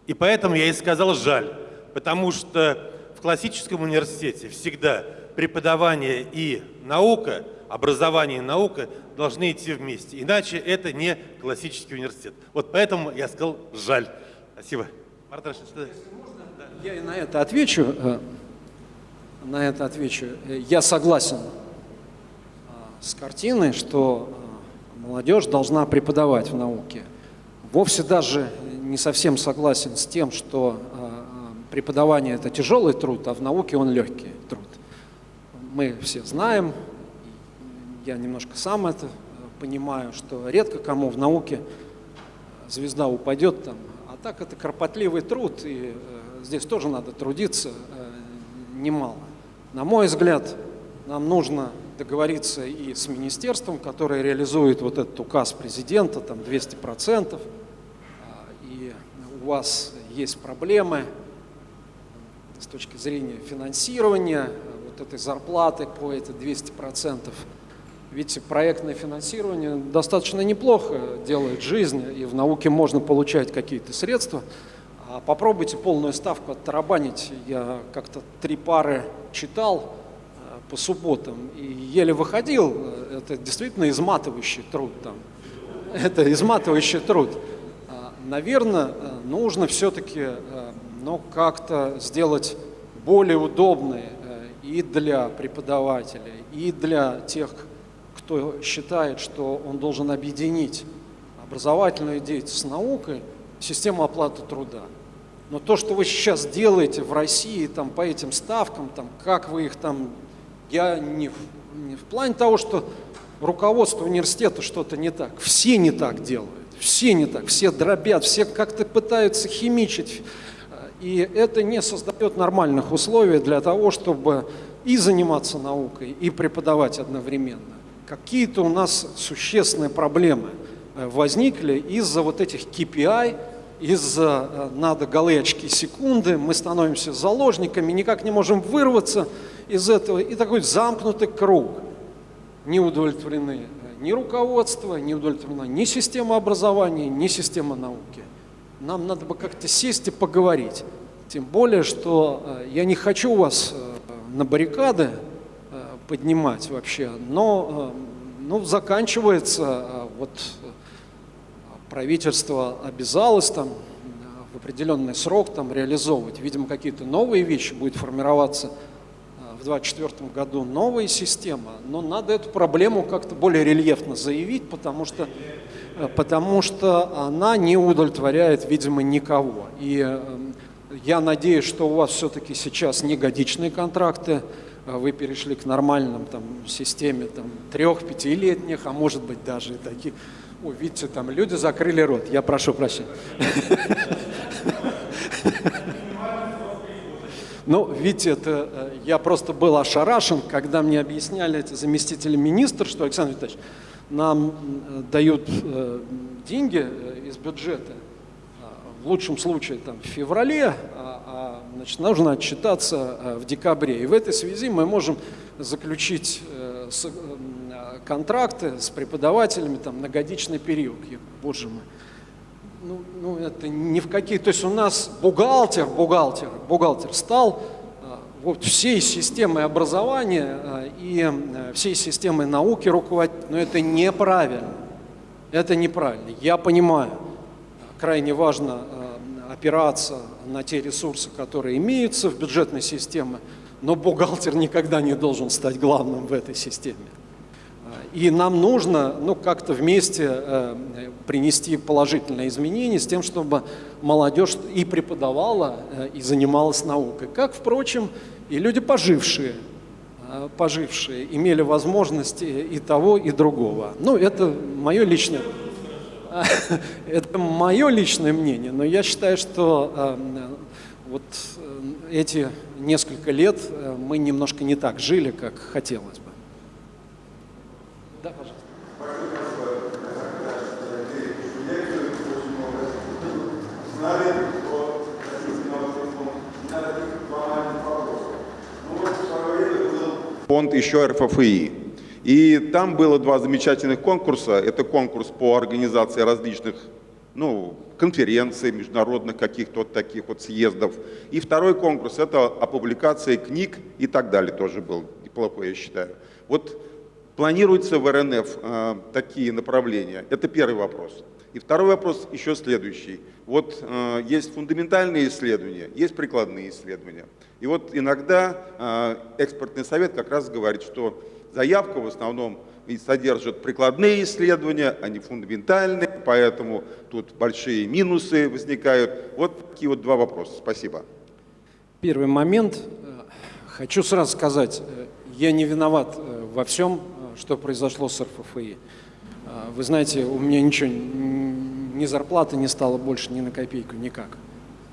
И поэтому я и сказал «жаль», потому что в классическом университете всегда преподавание и наука, образование и наука должны идти вместе. Иначе это не классический университет. Вот поэтому я сказал «жаль». Спасибо. Марта, что... Я и на это отвечу. Э, на это отвечу. Я согласен а, с картиной, что а, молодежь должна преподавать в науке. Вовсе даже не совсем согласен с тем, что преподавание – это тяжелый труд, а в науке он легкий. Мы все знаем, я немножко сам это понимаю, что редко кому в науке звезда упадет там, а так это кропотливый труд, и здесь тоже надо трудиться немало. На мой взгляд, нам нужно договориться и с министерством, которое реализует вот этот указ президента, там 200%, а, и у вас есть проблемы с точки зрения финансирования, вот этой зарплаты по этой 200%. Видите, проектное финансирование достаточно неплохо делает жизнь, и в науке можно получать какие-то средства. А попробуйте полную ставку оттарабанить. Я как-то три пары читал э, по субботам и еле выходил. Это действительно изматывающий труд там. Это изматывающий труд. А, Наверное, нужно все-таки ну, как-то сделать более удобной э, и для преподавателей, и для тех, кто считает, что он должен объединить образовательную деятельность с наукой, систему оплаты труда. Но то, что вы сейчас делаете в России там, по этим ставкам, там, как вы их там, я не не в плане того, что руководство университета что-то не так. Все не так делают, все не так, все дробят, все как-то пытаются химичить. И это не создает нормальных условий для того, чтобы и заниматься наукой, и преподавать одновременно. Какие-то у нас существенные проблемы э, возникли из-за вот этих KPI, из-за э, надо голые очки секунды, мы становимся заложниками, никак не можем вырваться из этого, и такой замкнутый круг. Не удовлетворены э, ни руководство, не удовлетворена ни система образования, ни система науки. Нам надо бы как-то сесть и поговорить. Тем более, что э, я не хочу вас э, на баррикады э, поднимать вообще, но ну, заканчивается, вот правительство обязалось там в определенный срок там реализовывать. Видимо, какие-то новые вещи будет формироваться в 2024 году, новая система, но надо эту проблему как-то более рельефно заявить, потому что потому что она не удовлетворяет, видимо, никого. И эм, я надеюсь, что у вас все-таки сейчас не годичные контракты, а вы перешли к нормальным там, системе там, трех-пятилетних, а может быть даже и таких. О, видите, там люди закрыли рот, я прошу прощения. Ну, видите, это, э, я просто был ошарашен, когда мне объясняли эти заместители министра, что Александр Витальевич, нам э, дают э, деньги э, из бюджета, в лучшем случае там, в феврале, а, а значит, нужно отчитаться в декабре. И в этой связи мы можем заключить контракты с преподавателями там, на годичный период. Боже мой, ну, ну это ни в какие... То есть у нас бухгалтер, бухгалтер, бухгалтер стал вот всей системой образования э, и э, всей системой науки руководить, но это неправильно. Это неправильно. Я понимаю, крайне важно э, опираться на те ресурсы, которые имеются в бюджетной системе, но бухгалтер никогда не должен стать главным в этой системе. И нам нужно ну, как-то вместе э, принести положительные изменения с тем, чтобы молодежь и преподавала, э, и занималась наукой. Как, впрочем, и люди пожившие, э, пожившие имели возможности и того, и другого. Ну, это мое личное, это мое личное мнение, но я считаю, что э, вот э, эти несколько лет э, мы немножко не так жили, как хотелось бы. Да, пожалуйста. Фонд еще РФФИ. И там было два замечательных конкурса. Это конкурс по организации различных ну, конференций, международных каких-то вот таких вот съездов. И второй конкурс – это о публикации книг и так далее тоже был. Неплохой, я считаю. Вот Планируются в РНФ э, такие направления? Это первый вопрос. И второй вопрос еще следующий. Вот э, есть фундаментальные исследования, есть прикладные исследования. И вот иногда э, экспертный совет как раз говорит, что заявка в основном содержит прикладные исследования, а не фундаментальные, поэтому тут большие минусы возникают. Вот такие вот два вопроса. Спасибо. Первый момент. Хочу сразу сказать, я не виноват во всем, что произошло с РФФИ. А, вы знаете, у меня ничего, ни зарплаты не стало больше ни на копейку, никак.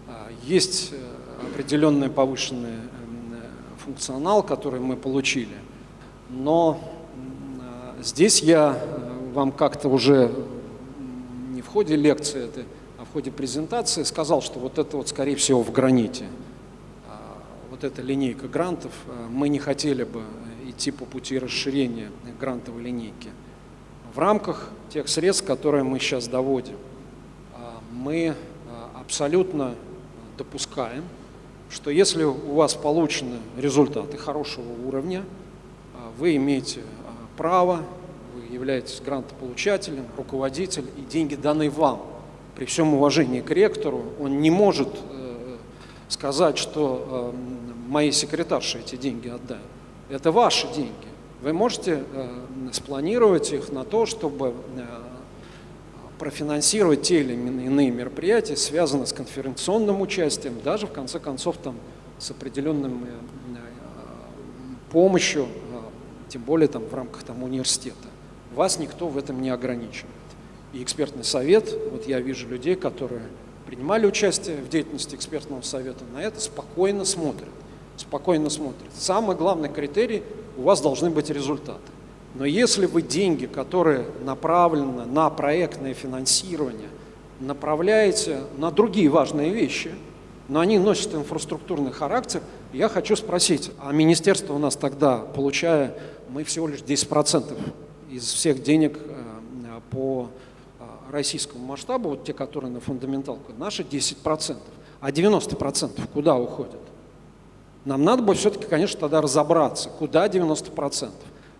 А, есть э, определенный повышенный э, функционал, который мы получили, но а, здесь я э, вам как-то уже не в ходе лекции, а в ходе презентации сказал, что вот это вот, скорее всего, в граните. вот эта линейка грантов, э, мы не хотели бы идти по пути расширения грантовой линейки. В рамках тех средств, которые мы сейчас доводим, э, мы э, абсолютно допускаем, что если у вас получены результаты хорошего уровня, э, вы имеете э, право, вы являетесь грантополучателем, руководитель, и деньги даны вам. При всем уважении к ректору, он не может э, сказать, что э, моей секретарше эти деньги отдай. Это ваши деньги. Вы можете э, спланировать их на то, чтобы э, профинансировать те или иные мероприятия, связанные с конференционным участием, даже в конце концов там с определенным э, э, помощью, э, тем более там в рамках там университета. Вас никто в этом не ограничивает. И экспертный совет, вот я вижу людей, которые принимали участие в деятельности экспертного совета, на это спокойно смотрят. Спокойно смотрят. Самый главный критерий – у вас должны быть результаты. Но если вы деньги, которые направлены на проектное финансирование, направляете на другие важные вещи, но они носят инфраструктурный характер, я хочу спросить, а министерство у нас тогда, получая, мы всего лишь 10% из всех денег э, по э, российскому масштабу, вот те, которые на фундаменталку, наши 10%, а 90% куда уходят? Нам надо бы все-таки, конечно, тогда разобраться, куда 90%.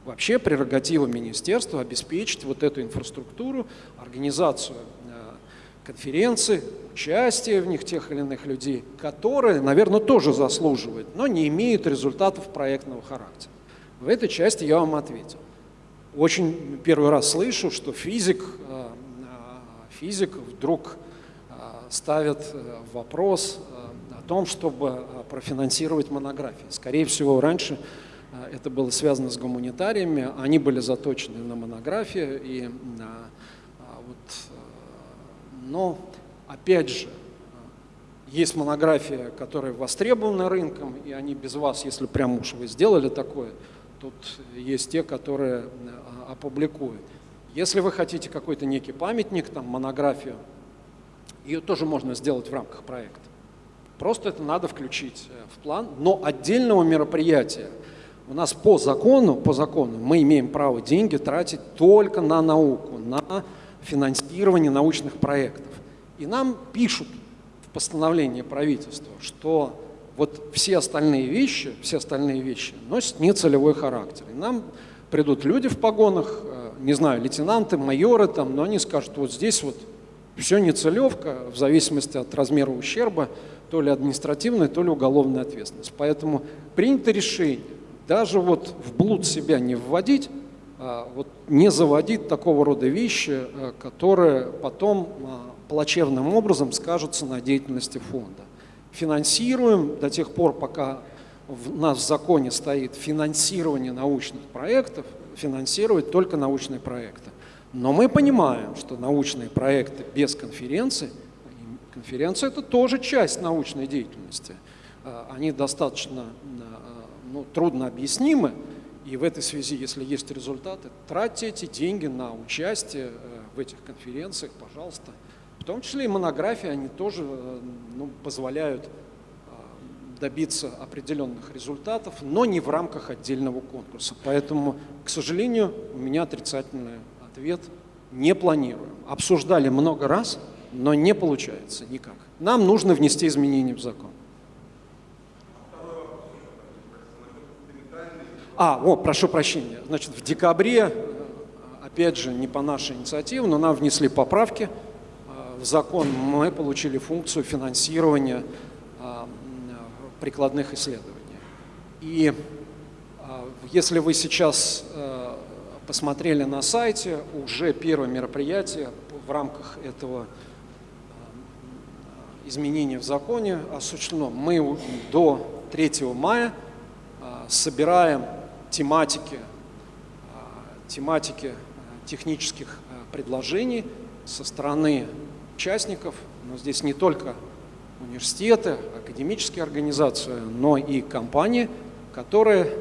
Вообще прерогатива министерства обеспечить вот эту инфраструктуру, организацию э, конференций, участие в них тех или иных людей, которые, наверное, тоже заслуживают, но не имеют результатов проектного характера. В этой части я вам ответил. Очень первый раз слышу, что физик, э, э, физик вдруг ставит вопрос о том, чтобы профинансировать монографии. Скорее всего, раньше это было связано с гуманитариями, они были заточены на монографии. И, вот, но, опять же, есть монография, которая востребована рынком, и они без вас, если прям уж вы сделали такое, тут есть те, которые опубликуют. Если вы хотите какой-то некий памятник, там, монографию, ее тоже можно сделать в рамках проекта. Просто это надо включить э, в план, но отдельного мероприятия у нас по закону, по закону мы имеем право деньги тратить только на науку, на финансирование научных проектов. И нам пишут в постановлении правительства, что вот все остальные вещи, все остальные вещи носят нецелевой характер. И нам придут люди в погонах, э, не знаю, лейтенанты, майоры там, но они скажут, вот здесь вот все нецелевка, в зависимости от размера ущерба, то ли административная, то ли уголовная ответственность. Поэтому принято решение даже вот в блуд себя не вводить, а вот не заводить такого рода вещи, э, которые потом а, плачевным образом скажутся на деятельности фонда. Финансируем до тех пор, пока в нас в законе стоит финансирование научных проектов, финансировать только научные проекты. Но мы понимаем, что научные проекты без конференции – Конференция – это тоже часть научной деятельности. А, они достаточно ну, трудно объяснимы, и в этой связи, если есть результаты, тратьте эти деньги на участие э, в этих конференциях, пожалуйста. В том числе и монографии, они тоже э, ну, позволяют а, добиться определенных результатов, но не в рамках отдельного конкурса. Поэтому, к сожалению, у меня отрицательный ответ – не планируем. Обсуждали много раз – но не получается никак. Нам нужно внести изменения в закон. А, о, прошу прощения. Значит, в декабре, опять же, не по нашей инициативе, но нам внесли поправки э, в закон. Мы получили функцию финансирования э, прикладных исследований. И э, если вы сейчас посмотрели на сайте, уже первое мероприятие в рамках этого изменения в законе осуществлено. Мы до 3 мая собираем тематики, а, тематики а, технических предложений со стороны участников, но здесь не только университеты, академические организации, но и компании, которые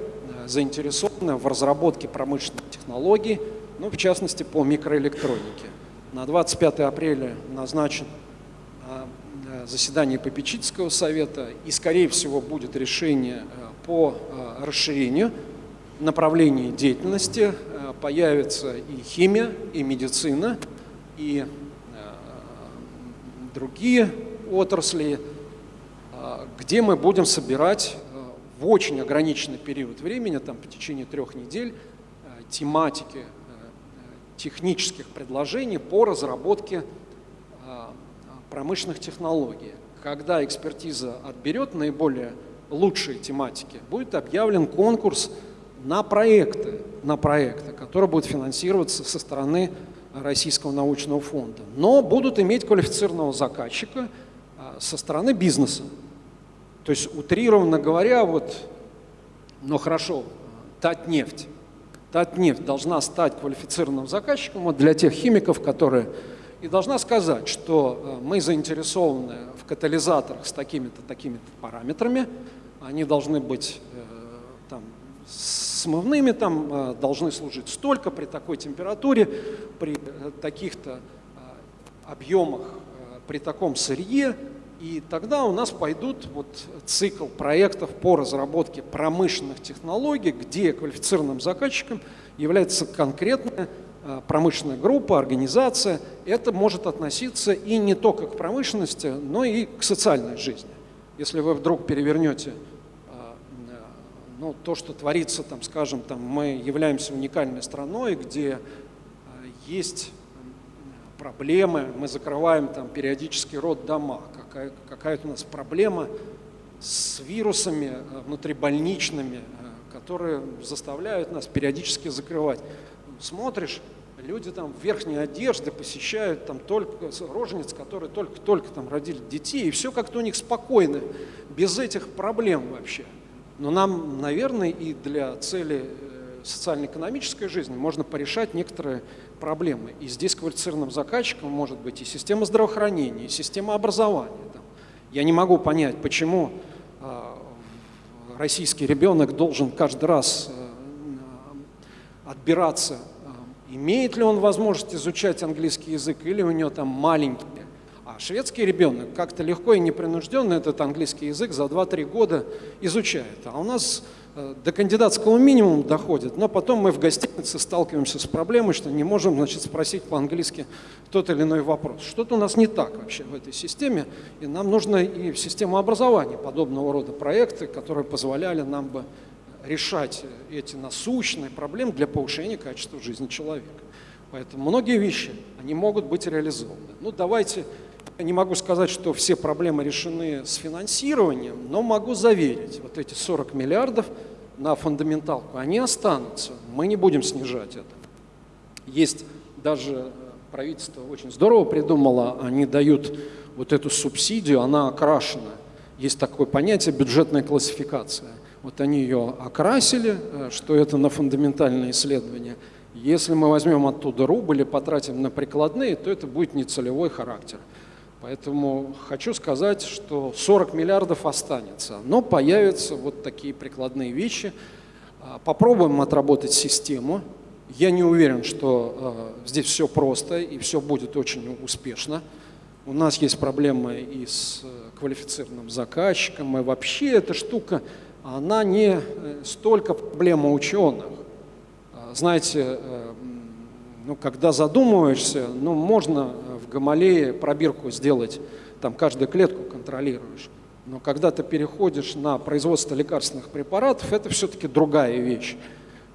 заинтересованы в разработке промышленных технологий, ну, в частности, по микроэлектронике. На 25 апреля назначен заседании попечительского совета, и, скорее всего, будет решение по расширению направлений деятельности. Появится и химия, и медицина, и другие отрасли, где мы будем собирать в очень ограниченный период времени, там по течение трех недель, тематики технических предложений по разработке промышленных технологий. Когда экспертиза отберет наиболее лучшие тематики, будет объявлен конкурс на проекты, на проекты, которые будут финансироваться со стороны Российского научного фонда, но будут иметь квалифицированного заказчика а, со стороны бизнеса. То есть, утрированно говоря, вот, ну хорошо, Татнефть. Татнефть должна стать квалифицированным заказчиком вот для тех химиков, которые и должна сказать, что э, мы заинтересованы в катализаторах с такими-то, такими-то параметрами, они должны быть э, там, смывными, там, э, должны служить столько при такой температуре, при таких-то объемах, при таком сырье, и тогда у нас пойдут вот цикл проектов по разработке промышленных технологий, где квалифицированным заказчиком является конкретная Э, промышленная группа, организация, это может относиться и не только к промышленности, но и к социальной жизни. Если вы вдруг перевернете э, э, ну, то, что творится, там, скажем, там, мы являемся уникальной страной, где есть проблемы, мы закрываем там периодически род дома, какая, какая-то у нас проблема с вирусами внутрибольничными, которые заставляют нас периодически закрывать смотришь, люди там в верхней одежде посещают там только рожениц, которые только-только там родили детей, и все как-то у них спокойно, без этих проблем вообще. Но нам, наверное, и для цели э, социально-экономической жизни можно порешать некоторые проблемы. И здесь квалифицированным заказчиком может быть и система здравоохранения, и система образования. Я не могу понять, почему а, российский ребенок должен каждый раз э, отбираться имеет ли он возможность изучать английский язык или у него там маленький. А шведский ребенок как-то легко и непринужденно этот английский язык за 2-3 года изучает. А у нас э, до кандидатского минимума доходит, но потом мы в гостинице сталкиваемся с проблемой, что не можем значит, спросить по-английски тот или иной вопрос. Что-то у нас не так вообще в этой системе, и нам нужно и в систему образования подобного рода проекты, которые позволяли нам бы решать эти насущные проблемы для повышения качества жизни человека. Поэтому многие вещи, они могут быть реализованы. Ну, давайте, не могу сказать, что все проблемы решены с финансированием, но могу заверить, вот эти 40 миллиардов на фундаменталку, они останутся, мы не будем снижать это. Есть даже правительство очень здорово придумало, они дают вот эту субсидию, она окрашена. Есть такое понятие бюджетная классификация. Вот они ее окрасили, э, что это на фундаментальные исследования. Если мы возьмем оттуда рубль и потратим на прикладные, то это будет нецелевой характер. Поэтому хочу сказать, что 40 миллиардов останется, но появятся вот такие прикладные вещи. А, попробуем отработать систему. Я не уверен, что э, здесь все просто и все будет очень успешно. У нас есть проблемы и с э, квалифицированным заказчиком, и вообще эта штука она не э, столько проблема ученых. А, знаете, э, ну, когда задумываешься, ну, можно в Гамалее пробирку сделать, там каждую клетку контролируешь. Но когда ты переходишь на производство лекарственных препаратов, это все-таки другая вещь.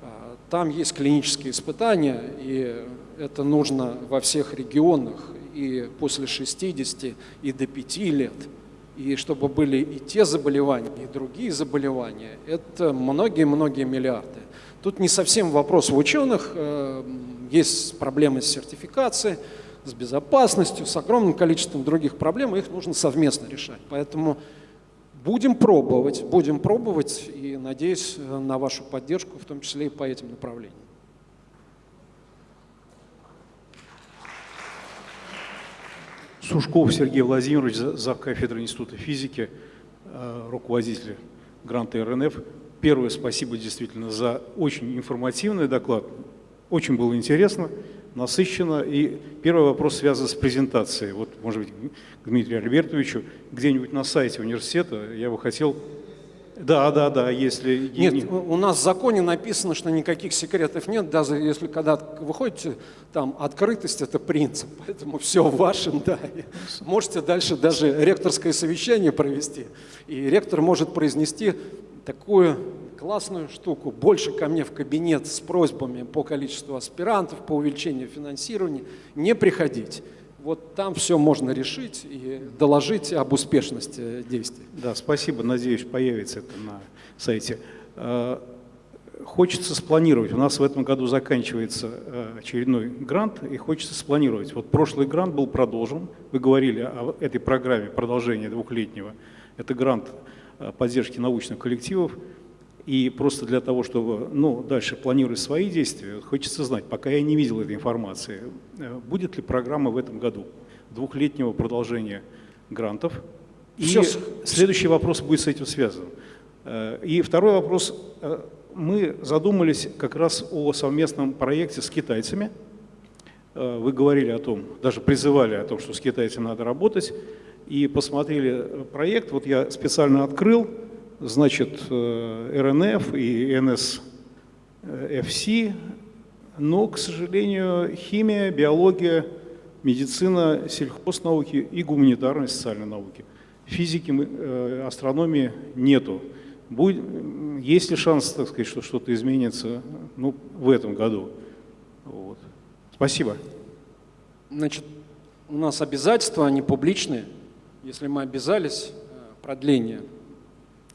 А, там есть клинические испытания, и это нужно во всех регионах, и после 60, и до 5 лет и чтобы были и те заболевания, и другие заболевания, это многие-многие миллиарды. Тут не совсем вопрос в ученых, э, есть проблемы с сертификацией, с безопасностью, с огромным количеством других проблем, их нужно совместно решать. Поэтому будем пробовать, будем пробовать, и надеюсь на вашу поддержку, в том числе и по этим направлениям. Сушков Сергей Владимирович, зав. кафедры Института физики, э, руководитель гранта РНФ. Первое спасибо действительно за очень информативный доклад. Очень было интересно. Насыщенно. И первый вопрос связан с презентацией. Вот, может быть, к Дмитрию Альбертовичу, где-нибудь на сайте университета я бы хотел... Да, да, да, если... Нет, у нас в законе написано, что никаких секретов нет, даже если когда вы ходите, там открытость – это принцип, поэтому все в вашем, да. Можете дальше даже ректорское совещание провести, и ректор может произнести такую классную штуку, больше ко мне в кабинет с просьбами по количеству аспирантов, по увеличению финансирования, не приходить. Вот там все можно решить и доложить об успешности действий. Да, спасибо. Надеюсь, появится это на сайте. Э, хочется спланировать. У нас в этом году заканчивается э, очередной грант, и хочется спланировать. Вот прошлый грант был продолжен. Вы говорили о этой программе продолжения двухлетнего. Это грант э, поддержки научных коллективов. И просто для того, чтобы ну, дальше планировать свои действия, хочется знать, пока я не видел этой информации, э, будет ли программа в этом году двухлетнего продолжения грантов. И Все. следующий вопрос будет с этим связан. Э, И второй вопрос. Э, Мы задумались как раз о совместном проекте с китайцами. Вы говорили о том, даже призывали о том, что с китайцами надо работать. И посмотрели проект, вот я специально открыл, значит, э, РНФ и НСФС, но, к сожалению, химия, биология, медицина, сельхознауки и гуманитарные социальные науки. Физики, э, астрономии нету. Будет, есть ли шанс, так сказать, что что-то изменится ну, в этом году? Вот. Спасибо. Значит, у нас обязательства, они публичные. Если мы обязались э, продление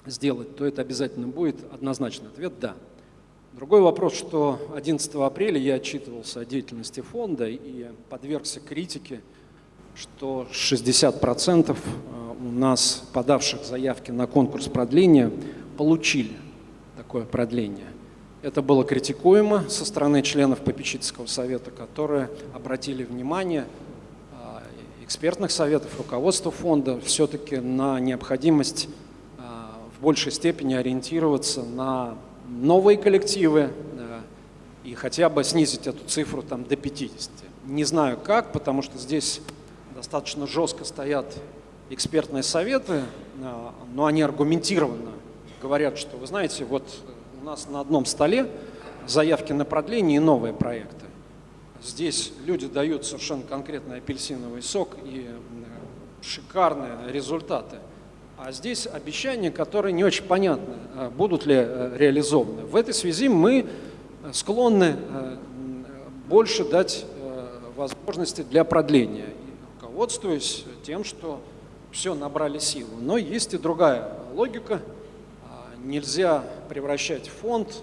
сделать, то это обязательно будет однозначный ответ «да». Другой вопрос, что 11 апреля я отчитывался о деятельности фонда и подвергся критике, что 60% у нас подавших заявки на конкурс продления получили такое продление. Это было критикуемо со стороны членов попечительского совета, которые обратили внимание а, экспертных советов, руководства фонда все-таки на необходимость большей степени ориентироваться на новые коллективы а, и хотя бы снизить эту цифру там, до 50. Не знаю как, потому что здесь достаточно жестко стоят экспертные советы, а, но они аргументированно говорят, что, вы знаете, вот у нас на одном столе заявки на продление и новые проекты. Здесь люди дают совершенно конкретный апельсиновый сок и м, шикарные результаты. А здесь обещания, которые не очень понятны, э, будут ли э, реализованы. В этой связи мы э, склонны э, больше дать возможности для продления, руководствуясь тем, что все набрали силу. Но есть и другая логика. А, Нельзя превращать фонд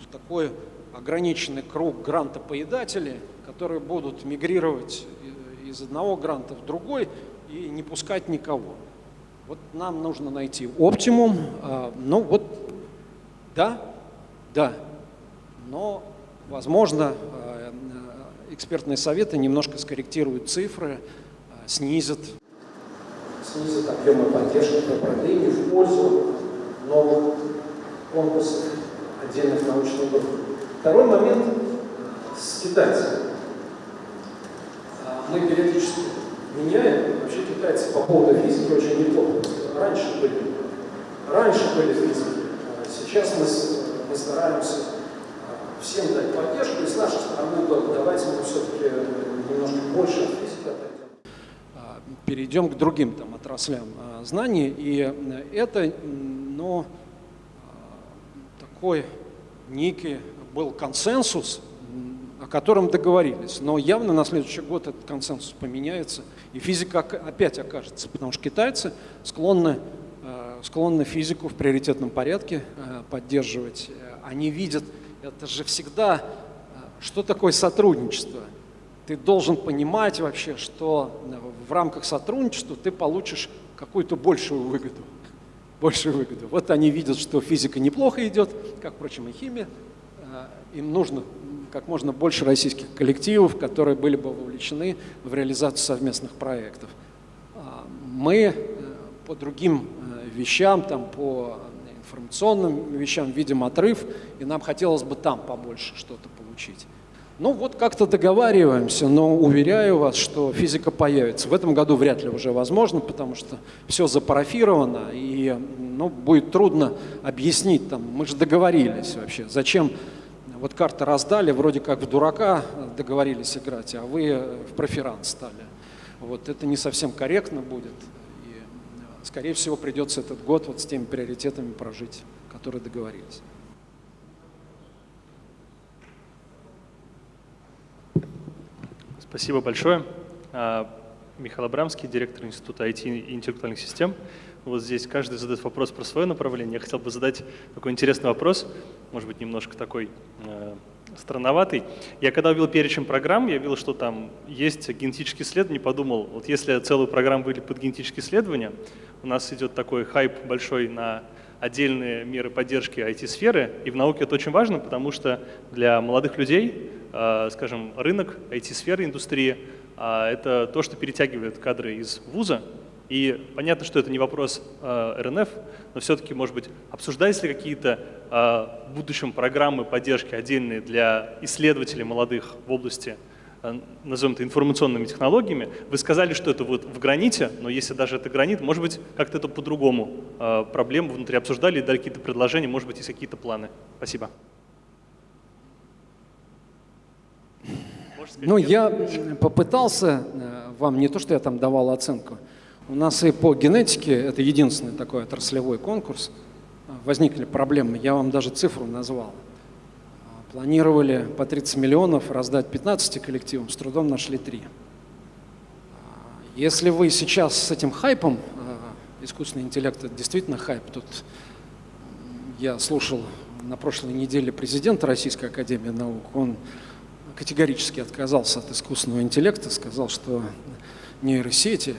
в такой ограниченный круг грантопоедателей, которые будут мигрировать из одного гранта в другой и не пускать никого. Вот нам нужно найти оптимум. А, Ну вот, да, да, но, возможно, э, э, экспертные советы немножко скорректируют цифры, э, снизят снизит объемы поддержки по продлению в пользу новых конкурсов отдельных научных групп. Второй момент с китайцами. А, Мы периодически меняем. Китайцы по поводу физики очень неплохо. Раньше были, раньше были физики. А Сейчас мы, мы стараемся а, всем дать поддержку. И с нашей стороны, да, давайте мы все-таки немножко больше от физики отойдем а, перейдем к другим там, отраслям знаний. И э, это м, ну, такой некий был консенсус, о котором договорились. Но явно на следующий год этот консенсус поменяется, и физика опять окажется, потому что китайцы склонны, э, склонны физику в приоритетном порядке э, поддерживать. Они видят, это же всегда, э, что такое сотрудничество – ты должен понимать вообще, что в рамках сотрудничества ты получишь какую-то большую выгоду. Большую выгоду. Вот они видят, что физика неплохо идет, как, впрочем, и химия. Им нужно как можно больше российских коллективов, которые были бы вовлечены в реализацию совместных проектов. А Мы э, по другим э, вещам, там, по информационным вещам видим отрыв, и нам хотелось бы там побольше что-то получить. Ну вот как-то договариваемся, но уверяю вас, что физика появится. В этом году вряд ли уже возможно, потому что все запарафировано, и ну, будет трудно объяснить, там, мы же договорились вообще, зачем вот карты раздали, вроде как в дурака договорились играть, а вы в проферанс стали. Вот это не совсем корректно будет, и, скорее всего, придется этот год вот с теми приоритетами прожить, которые договорились. Спасибо большое. А, Михаил Абрамский, директор Института IT и интеллектуальных систем. Вот здесь каждый задает вопрос про свое направление. Я хотел бы задать такой интересный вопрос, может быть, немножко такой э, странноватый. Я когда увидел перечень программ, я видел, что там есть генетические исследования, подумал, вот если целую программу выделить под генетические исследования, у нас идет такой хайп большой на отдельные меры поддержки IT-сферы, и в науке это очень важно, потому что для молодых людей, э, скажем, рынок IT-сферы, индустрии э, – это то, что перетягивает кадры из вуза, и понятно, что это не вопрос э, РНФ, но все-таки, может быть, обсуждались ли какие-то э, в будущем программы поддержки отдельные для исследователей молодых в области, э, назовем это информационными технологиями? Вы сказали, что это вот в граните, но если даже это гранит, может быть, как-то это по-другому э, проблему внутри обсуждали, дали какие-то предложения, может быть, есть какие-то планы? Спасибо. Ну, я попытался э, вам, не то, что я там давал оценку, у нас и по генетике, это единственный такой отраслевой конкурс, возникли проблемы. Я вам даже цифру назвал. Планировали по 30 миллионов раздать 15 коллективам, с трудом нашли 3. Если вы сейчас с этим хайпом, искусственный интеллект это действительно хайп, тут я слушал на прошлой неделе президента Российской Академии Наук, он категорически отказался от искусственного интеллекта, сказал, что нейросети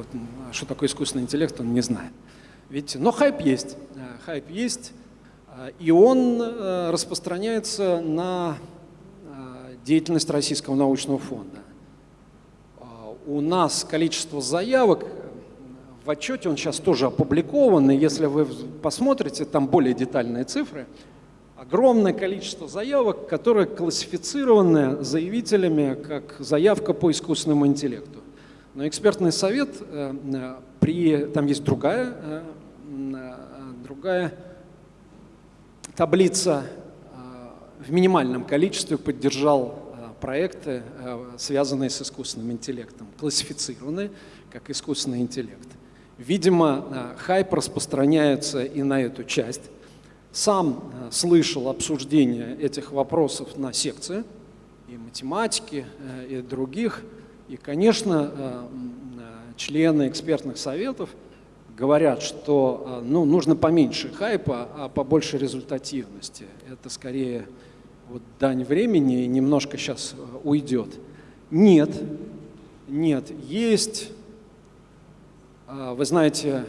вот, а что такое искусственный интеллект, он не знает. Видите, но хайп есть, э, хайп есть, э, и он э, распространяется на деятельность Российского научного фонда. У нас количество заявок в отчете, он сейчас тоже опубликован, и если вы посмотрите, там более детальные цифры, огромное количество заявок, которые классифицированы заявителями как заявка по искусственному интеллекту. Но экспертный совет, э, э, при, там есть другая, э, другая таблица, в минимальном количестве поддержал проекты, связанные с искусственным интеллектом, классифицированные как искусственный интеллект. Видимо, хайп распространяется и на эту часть. Сам слышал обсуждение этих вопросов на секции и математики, и других – и, конечно, э, э, члены экспертных советов говорят, что э, ну, нужно поменьше хайпа, а побольше результативности. Это скорее вот дань времени и немножко сейчас уйдет. Нет, нет, есть, вы знаете,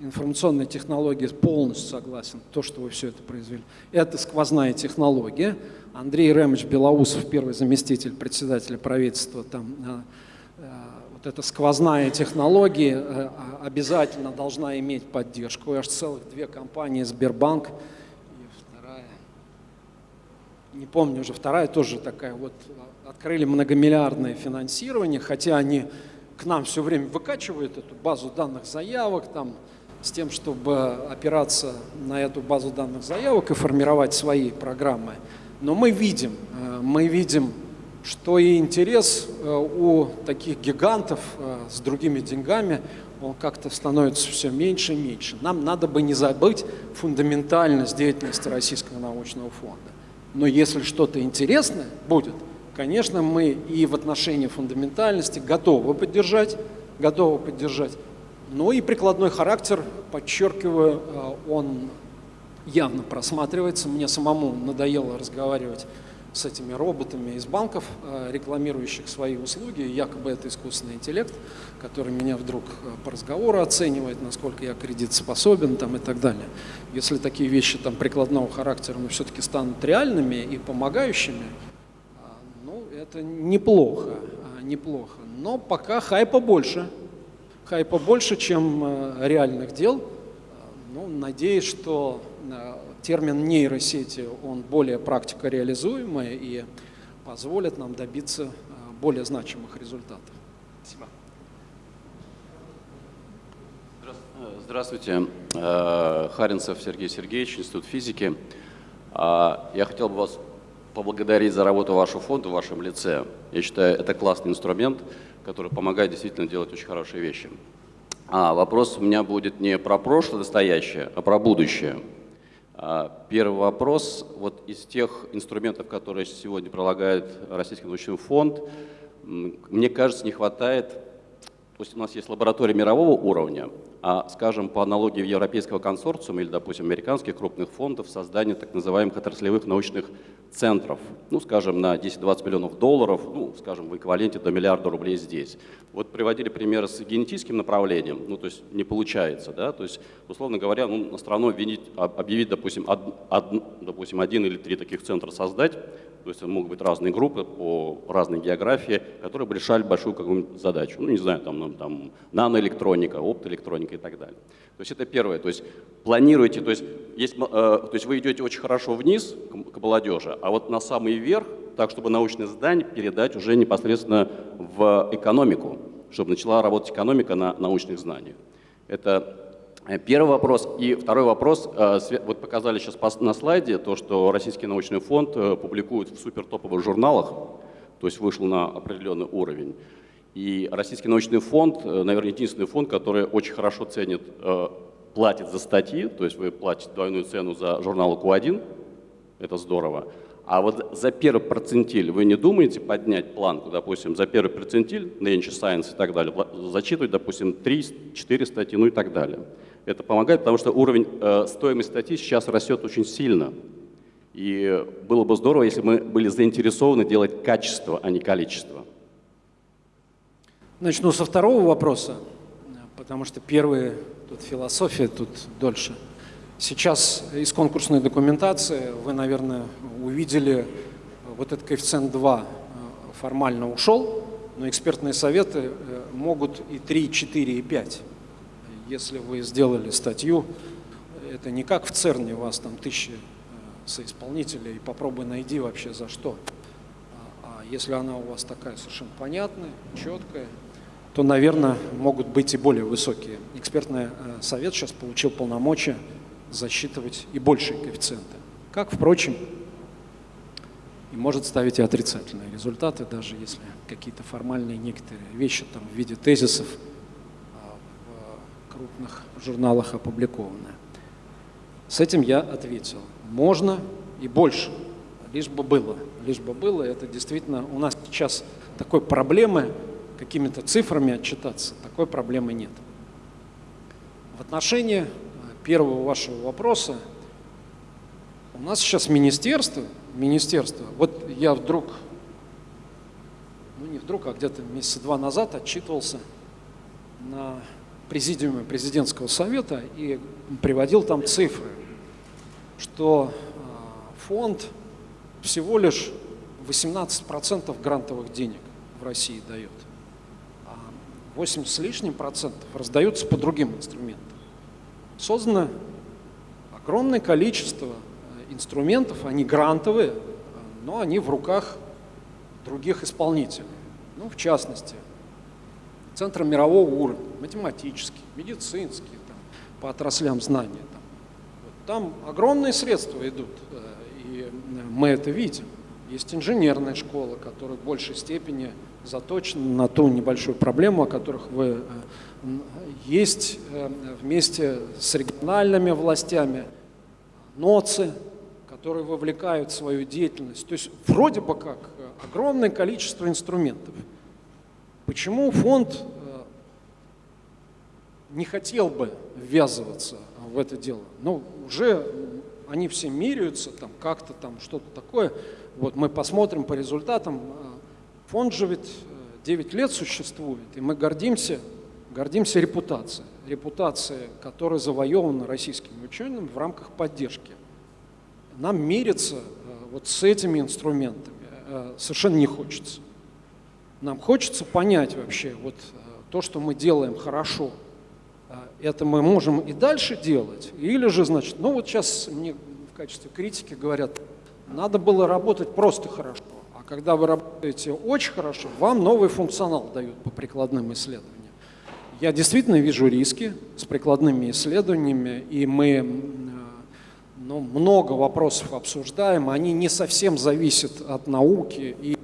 информационные технологии полностью согласен, то, что вы все это произвели. Это сквозная технология, Андрей Ремович Белоусов, первый заместитель председателя правительства, там э, э, вот эта сквозная технология э, обязательно должна иметь поддержку. Аж целых две компании, Сбербанк и вторая, не помню уже, вторая тоже такая вот, открыли многомиллиардное финансирование, хотя они к нам все время выкачивают эту базу данных заявок, там, с тем, чтобы опираться на эту базу данных заявок и формировать свои программы. Но мы видим, э, мы видим, что и интерес э, у таких гигантов э, с другими деньгами, он как-то становится все меньше и меньше. Нам надо бы не забыть фундаментальность деятельности Российского научного фонда. Но если что-то интересное будет, конечно, мы и в отношении фундаментальности готовы поддержать, готовы поддержать. Но и прикладной характер, подчеркиваю, он явно просматривается. Мне самому надоело разговаривать с этими роботами из банков, э, рекламирующих свои услуги. Якобы это искусственный интеллект, который меня вдруг э, по разговору оценивает, насколько я кредитоспособен там, и так далее. Если такие вещи там, прикладного характера но все-таки станут реальными и помогающими, э, ну, это неплохо, неплохо. Но пока хайпа больше. Хайпа больше, чем реальных дел. Ну, надеюсь, что термин нейросети, он более практикореализуемый, и позволят нам добиться э, более значимых результатов. Спасибо. Здравствуйте. Э, Харинцев Сергей Сергеевич, Институт физики. А, Я хотел бы вас поблагодарить за работу вашего фонда в вашем лице. Я считаю, это классный инструмент, который помогает действительно делать очень хорошие вещи. А вопрос у меня будет не про прошлое, настоящее, а про будущее. А, Первый вопрос. Вот из тех инструментов, которые сегодня прилагает Российский научный фонд, мне кажется, не хватает то есть у нас есть лаборатория мирового уровня, а, скажем, по аналогии Европейского консорциума или, допустим, американских крупных фондов, создание так называемых отраслевых научных центров, ну, скажем, на 10-20 миллионов долларов, ну, скажем, в эквиваленте до миллиарда рублей здесь. Вот приводили примеры с генетическим направлением, ну, то есть не получается, да, то есть, условно говоря, ну, страну обвинить, об- объявить, допустим, од- од- допустим, один или три таких центра создать, то есть могут быть разные группы по разной географии, которые бы решали большую какую-нибудь задачу. Ну, не знаю, там, ну, там наноэлектроника, оптоэлектроника и так далее. То есть это первое. То есть планируете, то есть, есть, э, то есть вы идете очень хорошо вниз к, к молодежи, а вот на самый верх, так, чтобы научное здание передать уже непосредственно в экономику, чтобы начала работать экономика на научных знаниях. Это Э, Первый вопрос. И второй вопрос. э, Вот показали сейчас на слайде то, что Российский научный фонд э, публикует в супертоповых журналах, то есть вышел на определенный уровень. И Российский научный фонд, э, наверное, единственный фонд, который очень хорошо ценит, э, платит за статьи, то есть вы платите двойную цену за журнал Q1, это здорово. А вот за первый процентиль вы не думаете поднять планку, допустим, за первый процентиль, Nature Science и так далее, зачитывать, допустим, 3-4 статьи, ну и так далее. Это помогает, потому что уровень э, стоимости статьи сейчас растет очень сильно. И было бы здорово, если мы были заинтересованы делать качество, а не количество. Начну со второго вопроса, потому что первый, тут философия, тут дольше. Сейчас из конкурсной документации вы, наверное, увидели вот этот коэффициент 2 э, формально ушел, но экспертные советы э, могут и 3, 4, и 5. Если вы сделали статью, это не как в ЦЕРНе, у вас там тысячи э, соисполнителей, и попробуй найди вообще за что. А если она у вас такая совершенно понятная, четкая, то, наверное, могут быть и более высокие. Экспертный э, совет сейчас получил полномочия засчитывать и большие коэффициенты. Как, впрочем, и может ставить и отрицательные результаты, даже если какие-то формальные некоторые вещи там в виде тезисов а, в крупных журналах опубликованы. С этим я ответил. Можно и больше, лишь бы было. Лишь бы было. Это действительно у нас сейчас такой проблемы, какими-то цифрами отчитаться, такой проблемы нет. В отношении э, первого вашего вопроса, у нас сейчас министерство, министерство, вот я вдруг, ну не вдруг, а где-то месяца два назад отчитывался на президиуме президентского совета и приводил там цифры, что э, фонд всего лишь 18% грантовых денег в России дает, 80 с лишним процентов раздаются по другим инструментам. Создано огромное количество э, инструментов, они грантовые, э, но они в руках других исполнителей. Ну, в частности, центры мирового уровня, математические, медицинские, там, по отраслям знания. Там. Там огромные средства идут, э, и мы это видим. Есть инженерная школа, которая в большей степени заточена на ту небольшую проблему, о которых вы... э, Есть э, вместе с региональными властями НОЦи, которые вовлекают свою деятельность. То есть вроде бы как э, огромное количество инструментов. Почему фонд не хотел бы ввязываться в это дело? Ну, уже они все меряются, там как-то там что-то такое. Вот мы посмотрим по результатам. Э, Фонд же ведь э, 9 лет существует, и мы гордимся, гордимся репутацией. Репутацией, которая завоевана российскими учеными в рамках поддержки. Нам мериться э, вот с этими инструментами э, совершенно не хочется. Нам хочется понять вообще вот э, то, что мы делаем хорошо, э, это мы можем и дальше делать, или же, значит, ну вот сейчас мне в качестве критики говорят, надо было работать просто хорошо, когда вы работаете очень хорошо, вам новый функционал дают по прикладным исследованиям. Я действительно вижу риски с прикладными исследованиями, и мы э, ну, много вопросов обсуждаем, они не совсем зависят от науки, и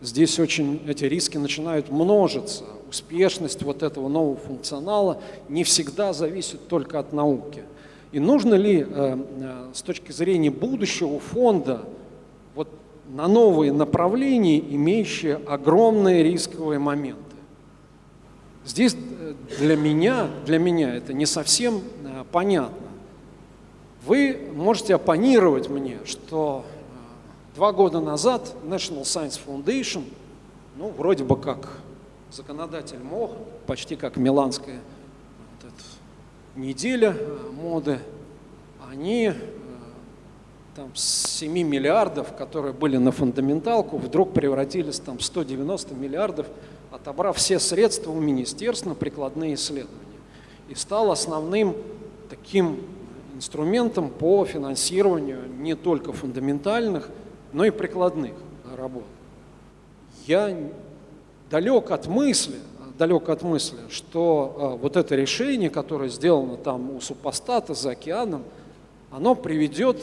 здесь очень эти риски начинают множиться. Успешность вот этого нового функционала не всегда зависит только от науки. И нужно ли э, э, с точки зрения будущего фонда на новые направления, имеющие огромные рисковые моменты? Здесь э, для меня, для меня это не совсем э, понятно. Вы можете оппонировать мне, что э, два года назад National Science Foundation, ну, вроде бы как законодатель мог, почти как миланская вот неделя моды, они там, с 7 миллиардов, которые были на фундаменталку, вдруг превратились там, в 190 миллиардов – отобрав все средства у министерства на прикладные исследования и стал основным таким инструментом по финансированию не только фундаментальных, но и прикладных работ. Я далек от мысли, далек от мысли, что э, вот это решение, которое сделано там у супостата за океаном, оно приведет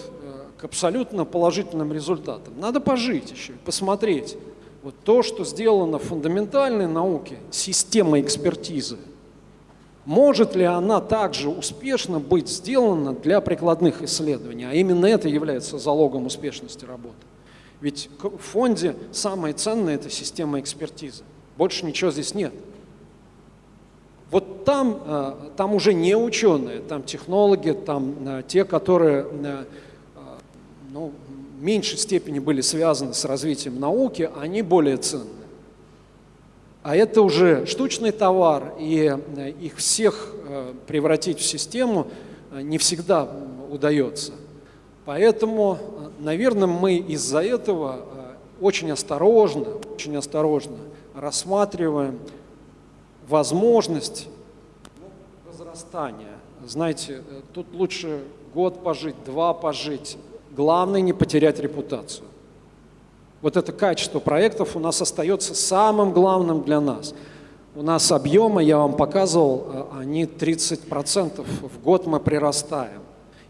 к абсолютно положительным результатам. Надо пожить еще, посмотреть, вот то, что сделано в фундаментальной науке, система экспертизы, может ли она также успешно быть сделана для прикладных исследований? А именно это является залогом успешности работы. Ведь в фонде самое ценное – это система экспертизы. Больше ничего здесь нет. Вот там, э, там уже не ученые, там технологи, там э, те, которые ну, меньшей степени были связаны с развитием науки, они более ценны. А это уже штучный товар, и э, их всех э, превратить в систему э, не всегда удается. Поэтому, наверное, мы из-за этого очень осторожно, очень осторожно рассматриваем возможность возрастания. Знаете, тут лучше год пожить, два пожить, Главное не потерять репутацию. Вот это качество проектов у нас остается самым главным для нас. У нас объемы, я вам показывал, э, они 30% в год мы прирастаем.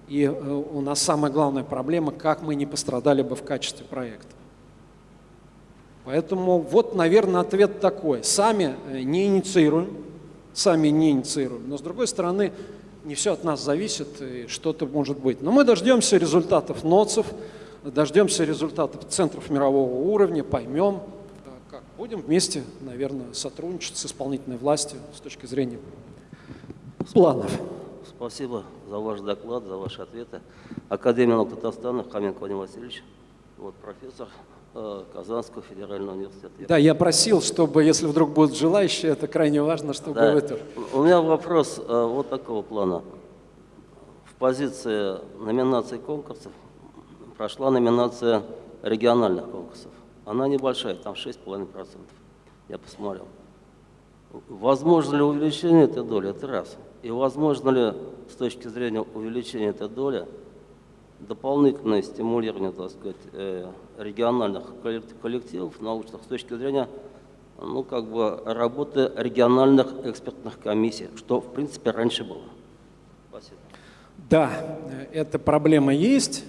И э, у нас самая главная проблема, как мы не пострадали бы в качестве проекта. Поэтому вот, наверное, ответ такой. Сами э, не инициируем, сами не инициируем. Но с другой стороны, не все от нас зависит, и что-то может быть. Но мы дождемся результатов НОЦев, дождемся результатов центров мирового уровня, поймем, как будем вместе, наверное, сотрудничать с исполнительной властью с точки зрения планов. Спасибо за ваш доклад, за ваши ответы. Академия наук Татарстана, Хаменко Владимир Васильевич, вот профессор Казанского федерального университета. Да, я просил, чтобы, если вдруг будут желающие, это крайне важно, чтобы да. вы тоже. У меня вопрос э, вот такого плана. В позиции номинаций конкурсов прошла номинация региональных конкурсов. Она небольшая, там 6,5%. Я посмотрел. Возможно ли увеличение этой доли? Это раз. И возможно ли с точки зрения увеличения этой доли дополнительное стимулирование, так сказать, э, региональных коллективов научных с точки зрения ну, как бы работы региональных экспертных комиссий, что, в принципе, раньше было. Спасибо. Да, эта проблема есть.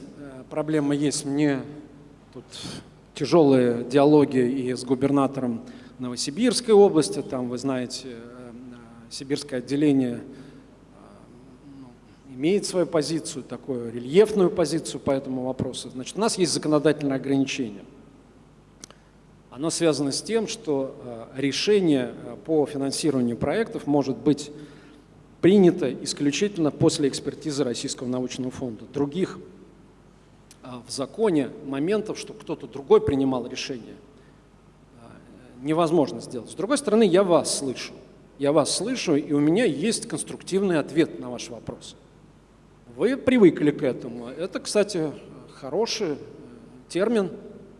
Проблема есть. Мне тут тяжелые диалоги и с губернатором Новосибирской области, там, вы знаете, э, сибирское отделение имеет свою позицию, такую рельефную позицию по этому вопросу. Значит, у нас есть законодательное ограничение. Оно связано с тем, что э, решение э, по финансированию проектов может быть принято исключительно после экспертизы Российского научного фонда. Других э, в законе моментов, что кто-то другой принимал решение, невозможно сделать. С другой стороны, я вас слышу. Я вас слышу, и у меня есть конструктивный ответ на ваш вопрос. Вы привыкли к этому. Это, кстати, хороший э, термин.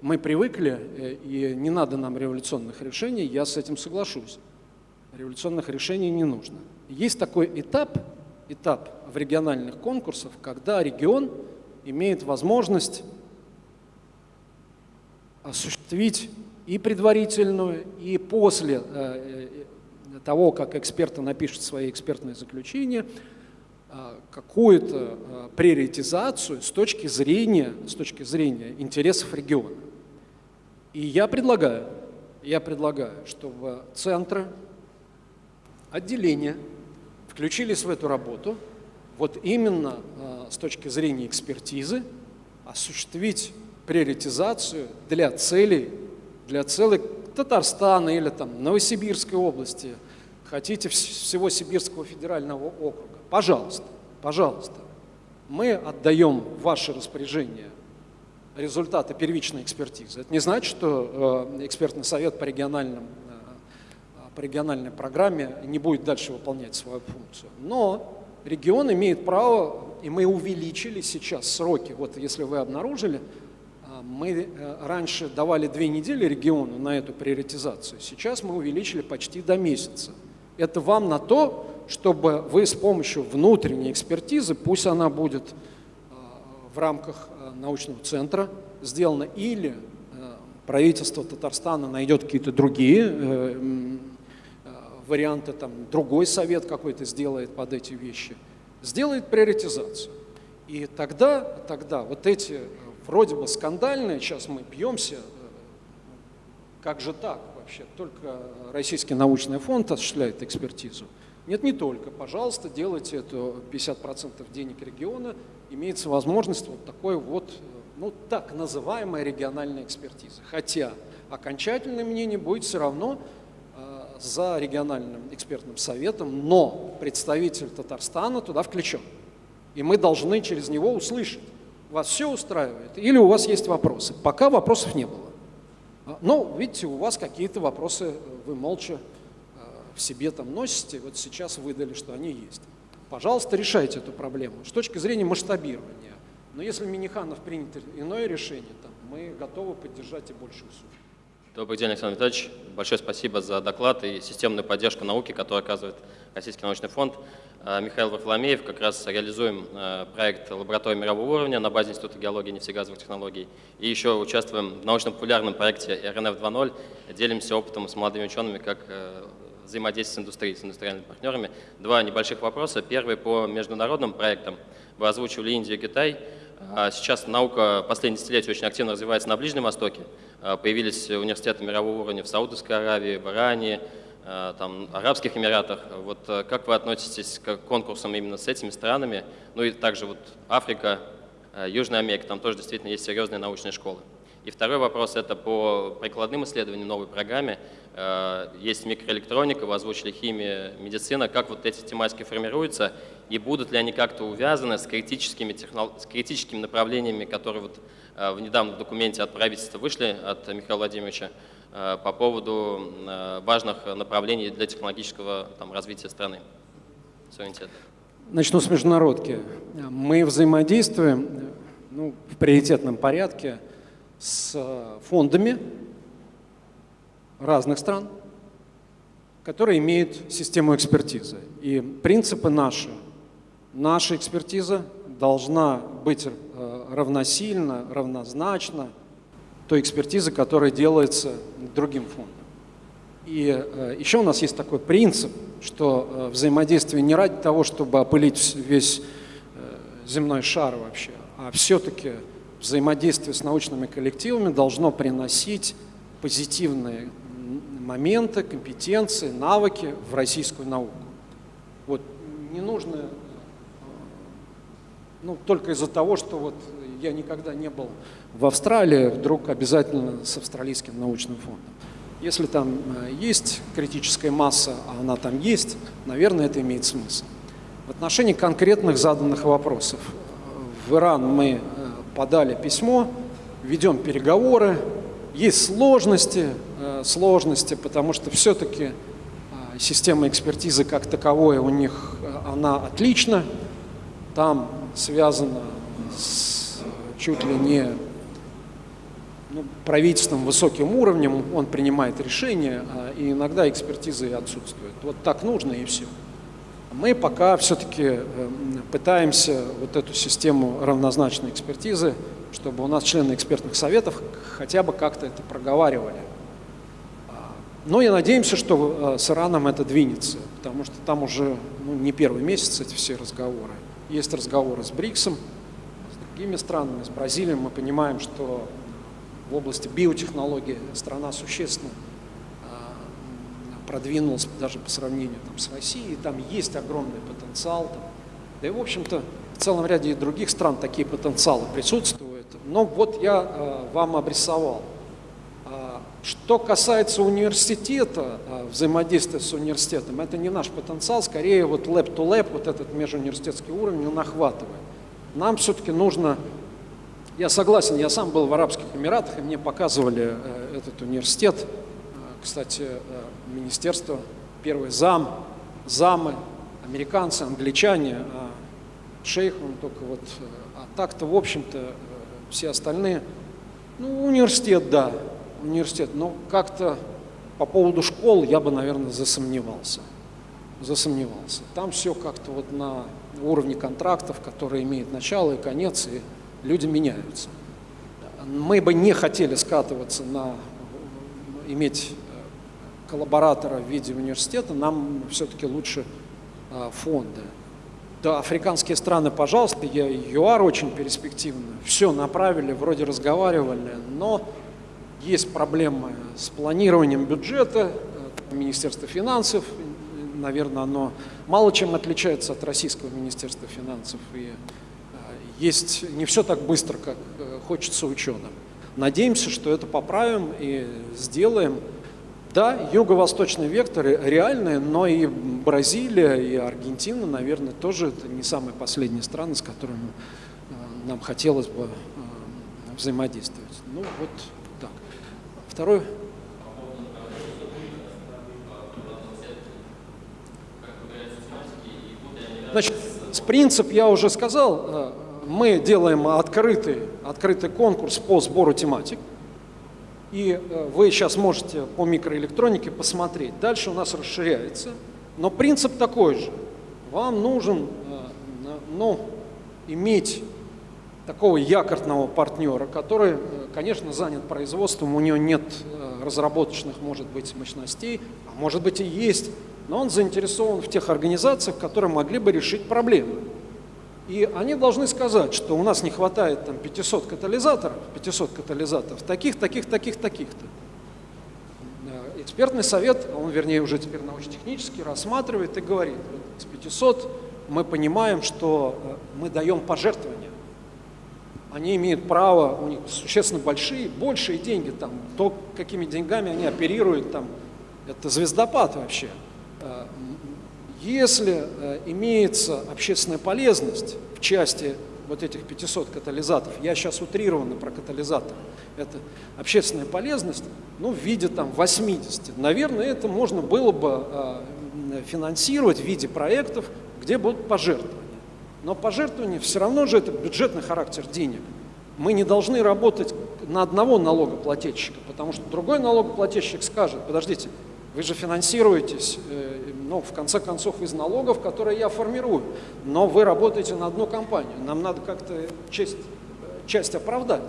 Мы привыкли, э, и не надо нам революционных решений, я с этим соглашусь. Революционных решений не нужно. Есть такой этап, этап в региональных конкурсах, когда регион имеет возможность осуществить и предварительную, и после э, того, как эксперты напишут свои экспертные заключения, какую-то приоритизацию с точки зрения, с точки зрения интересов региона. И я предлагаю, я предлагаю, чтобы центры, отделения включились в эту работу, вот именно с точки зрения экспертизы, осуществить приоритизацию для целей для целой Татарстана или там Новосибирской области, хотите всего Сибирского федерального округа, пожалуйста, пожалуйста, мы отдаем в ваше распоряжение результаты первичной экспертизы. Это не значит, что э, экспертный совет по, региональным, э, по региональной программе не будет дальше выполнять свою функцию. Но регион имеет право, и мы увеличили сейчас сроки, вот если вы обнаружили, мы э, раньше давали две недели региону на эту приоритизацию, сейчас мы увеличили почти до месяца. Это вам на то, чтобы вы с помощью внутренней экспертизы, пусть она будет э, в рамках э, научного центра сделана, или правительство Татарстана найдет какие-то другие варианты, там, другой совет какой-то сделает под эти вещи, сделает приоритизацию. И тогда, тогда вот эти вроде бы скандальное, сейчас мы бьемся, э, как же так вообще, только Российский научный фонд осуществляет экспертизу. Нет, не только. Пожалуйста, делайте это 50% денег региона, имеется возможность вот такой вот, э, ну, так называемая региональная экспертиза. Хотя окончательное мнение будет все равно э, за региональным экспертным советом, но представитель Татарстана туда включен. И мы должны через него услышать, вас все устраивает? Или у вас есть вопросы? Пока вопросов не было. А, Но, ну, видите, у вас какие-то вопросы, вы молча э, в себе там носите, вот сейчас выдали, что они есть. Пожалуйста, решайте эту проблему с точки зрения масштабирования. Но если Миниханов принят иное решение, там, мы готовы поддержать и большую сумму. Добрый день, Александр Витальевич. Большое спасибо за доклад и системную поддержку науки, которую оказывает Российский научный фонд. Э, Михаил Варфоломеев, как раз реализуем э, проект лаборатории мирового уровня на базе Института геологии и нефтегазовых технологий. И еще участвуем в научно-популярном проекте РНФ 2.0, делимся опытом с молодыми учеными, как э, взаимодействие с индустрией, с индустриальными партнерами. Два небольших вопроса. Первый по международным проектам. Вы озвучивали Индию и Китай. А сейчас наука последние десятилетия очень активно развивается на Ближнем Востоке. Появились университеты мирового уровня в Саудовской Аравии, в Иране, Э, там, Арабских Эмиратах. Вот э, как вы относитесь к конкурсам именно с этими странами? Ну и также вот Африка, э, Южная Америка, там тоже действительно есть серьезные научные школы. И второй вопрос – это по прикладным исследованиям новой программе. Есть микроэлектроника, вы озвучили химия, медицина. Как вот эти тематики формируются и будут ли они как-то увязаны с критическими, технол... с критическими направлениями, которые вот в недавнем документе от правительства вышли, от Михаила Владимировича, Э, по поводу э, важных направлений для технологического там, развития страны, суверенитета. Начну с международки. Мы взаимодействуем ну, в приоритетном порядке с фондами разных стран, которые имеют систему экспертизы. И принципы наши. Наша экспертиза должна быть э, равносильна, равнозначна той экспертизы, которая делается другим фондом. И э, еще у нас есть такой принцип, что э, взаимодействие не ради того, чтобы опылить весь земной шар вообще, а все-таки взаимодействие с научными коллективами должно приносить позитивные моменты, компетенции, навыки в российскую науку. Вот не нужно ну, только из-за того, что вот я никогда не был в Австралии, вдруг обязательно с австралийским научным фондом. Если там э, есть критическая масса, а она там есть, наверное, это имеет смысл. В отношении конкретных заданных вопросов. В Иран мы э, подали письмо, ведем переговоры. Есть сложности, э, сложности, потому что все-таки система экспертизы как таковой у них, она отлична. Там связано с чуть ли не ну, правительством высоким уровнем, он принимает решения, а, и иногда экспертизы отсутствуют. Вот так нужно и все. Мы пока все-таки эм, пытаемся вот эту систему равнозначной экспертизы чтобы у нас члены экспертных советов хотя бы как-то это проговаривали. Но и надеемся, что э, с Ираном это двинется, потому что там уже ну, не первый месяц эти все разговоры. Есть разговоры с БРИКСом, с другими странами, с Бразилией. Мы понимаем, что в области биотехнологии страна существенно а, продвинулась даже по сравнению там, с Россией. Там есть огромный потенциал. Там. Да и, в общем-то, в целом ряде других стран такие потенциалы присутствуют. Но вот я э, вам обрисовал. А, что касается университета, э, взаимодействия с университетом, это не наш потенциал, скорее вот lab-to-lab, вот этот межуниверситетский уровень, он охватывает. Нам все-таки нужно, я согласен, я сам был в Арабских Эмиратах, и мне показывали э, этот университет, Э, кстати, э, министерство, первый зам, замы, американцы, англичане, а шейх, он только вот, а так-то, в общем-то, все остальные, ну, университет, да, университет, но как-то по поводу школ я бы, наверное, засомневался, засомневался. Там все как-то вот на уровне контрактов, которые имеют начало и конец, и люди меняются. Мы бы не хотели скатываться на иметь э, коллаборатора в виде университета, нам все-таки лучше э, фонды. Да, африканские страны, пожалуйста, я, ЮАР очень перспективно. Все направили, вроде разговаривали, но есть проблемы с планированием бюджета, э, Министерство финансов, наверное, оно мало чем отличается от российского Министерства финансов. И э, есть не все так быстро, как э, хочется ученым. Надеемся, что это поправим и сделаем. Да, юго-восточный вектор реальный, но и Бразилия, и Аргентина, наверное, тоже это не самые последние страны, с которыми нам хотелось бы взаимодействовать. Ну вот. Второй. Значит, с принцип я уже сказал, э, мы делаем открытый, открытый конкурс по сбору тематик. И э, вы сейчас можете по микроэлектронике посмотреть. Дальше у нас расширяется. Но принцип такой же. Вам нужен э, ну, иметь такого якорного партнера, который, конечно, занят производством, у него нет разработочных, может быть, мощностей, а может быть и есть, но он заинтересован в тех организациях, которые могли бы решить проблемы. И они должны сказать, что у нас не хватает там 500 катализаторов, 500 катализаторов, таких, таких, таких, таких-то. Экспертный совет, он, вернее, уже теперь научно-технический, рассматривает и говорит, вот, с 500 мы понимаем, что э, мы даем пожертвования. Они имеют право, у них существенно большие, большие деньги, там, то, какими деньгами они оперируют, там, это звездопад вообще. Э, если э, имеется общественная полезность в части вот этих 500 катализаторов, я сейчас утрированно про катализатор, это общественная полезность, ну, в виде там 80. Наверное, это можно было бы э, финансировать в виде проектов, где будут пожертвования. Но пожертвования все равно же это бюджетный характер денег. Мы не должны работать на одного налогоплательщика, потому что другой налогоплательщик скажет, подождите, вы же финансируетесь, э, ну, в конце концов, из налогов, которые я формирую, но вы работаете на одну компанию. Нам надо как-то часть, часть оправдать.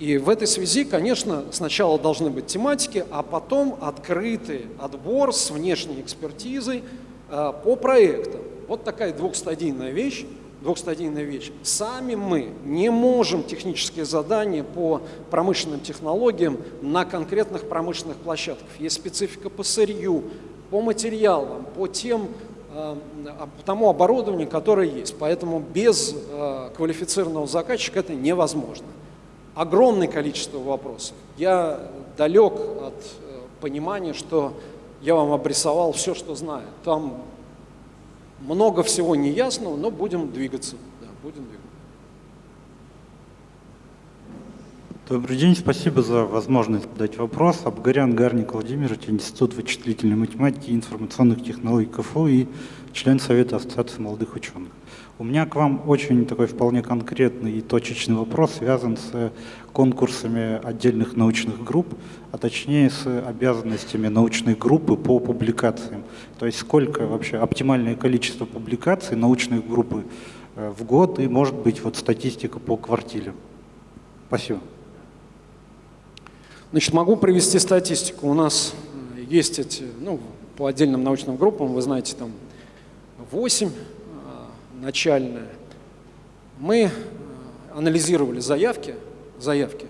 И в этой связи, конечно, сначала должны быть тематики, а потом открытый отбор с внешней экспертизой э, по проектам. Вот такая двухстадийная вещь двухстадийная вещь. Сами мы не можем технические задания по промышленным технологиям на конкретных промышленных площадках. Есть специфика по сырью, по материалам, по тем э, по тому оборудованию, которое есть. Поэтому без э, квалифицированного заказчика это невозможно. Огромное количество вопросов. Я далек от э, понимания, что я вам обрисовал все, что знаю. Там много всего неясного, но будем двигаться. Да, будем двигаться. Добрый день, спасибо за возможность задать вопрос. Абгарян Гарник Владимирович, Институт вычислительной математики и информационных технологий КФУ и член Совета Ассоциации молодых ученых. У меня к вам очень такой вполне конкретный и точечный вопрос, связан с конкурсами отдельных научных групп, а точнее с обязанностями научной группы по публикациям. То есть сколько вообще оптимальное количество публикаций научной группы э, в год и, может быть, вот статистика по квартире. Спасибо. Значит, могу привести статистику. У нас есть эти, ну, по отдельным научным группам, вы знаете, там 8 э, начальная. Мы э, анализировали заявки, заявки,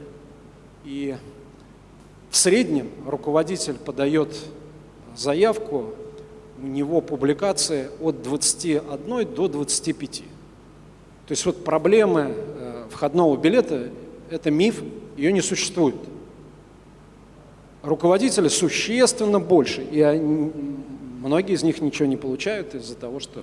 и в среднем руководитель подает заявку, у него публикации от 21 до 25. То есть вот проблемы входного билета – это миф, ее не существует руководители существенно больше, и они, многие из них ничего не получают из-за того, что...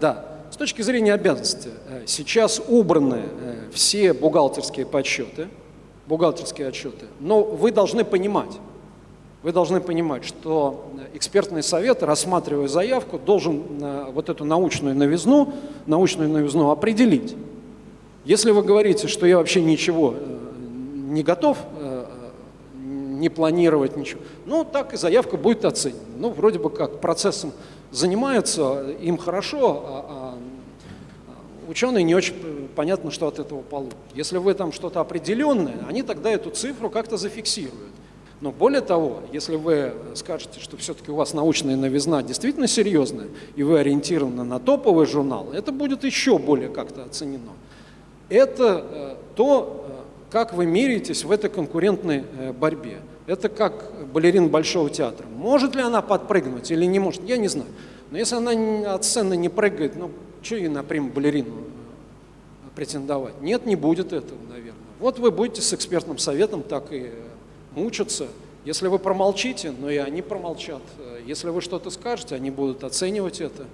Да, с точки зрения обязанности, э, сейчас убраны э, все бухгалтерские подсчеты, бухгалтерские отчеты, но вы должны понимать, вы должны понимать, что экспертный совет, рассматривая заявку, должен э, вот эту научную новизну, научную новизну определить. Если вы говорите, что я вообще ничего не готов не планировать ничего. Ну, так и заявка будет оценена. Ну, вроде бы как процессом занимаются, им хорошо, а, а ученые не очень понятно, что от этого получат. Если вы там что-то определенное, они тогда эту цифру как-то зафиксируют. Но более того, если вы скажете, что все-таки у вас научная новизна действительно серьезная, и вы ориентированы на топовый журнал, это будет еще более как-то оценено. Это э, то, как вы меряетесь в этой конкурентной э, борьбе. Это как балерин Большого театра. Может ли она подпрыгнуть или не может, я не знаю. Но если она от сцены не прыгает, ну, что ей на прям балерину э, претендовать? Нет, не будет этого, наверное. Вот вы будете с экспертным советом так и мучиться. Если вы промолчите, но и они промолчат. Если вы что-то скажете, они будут оценивать это.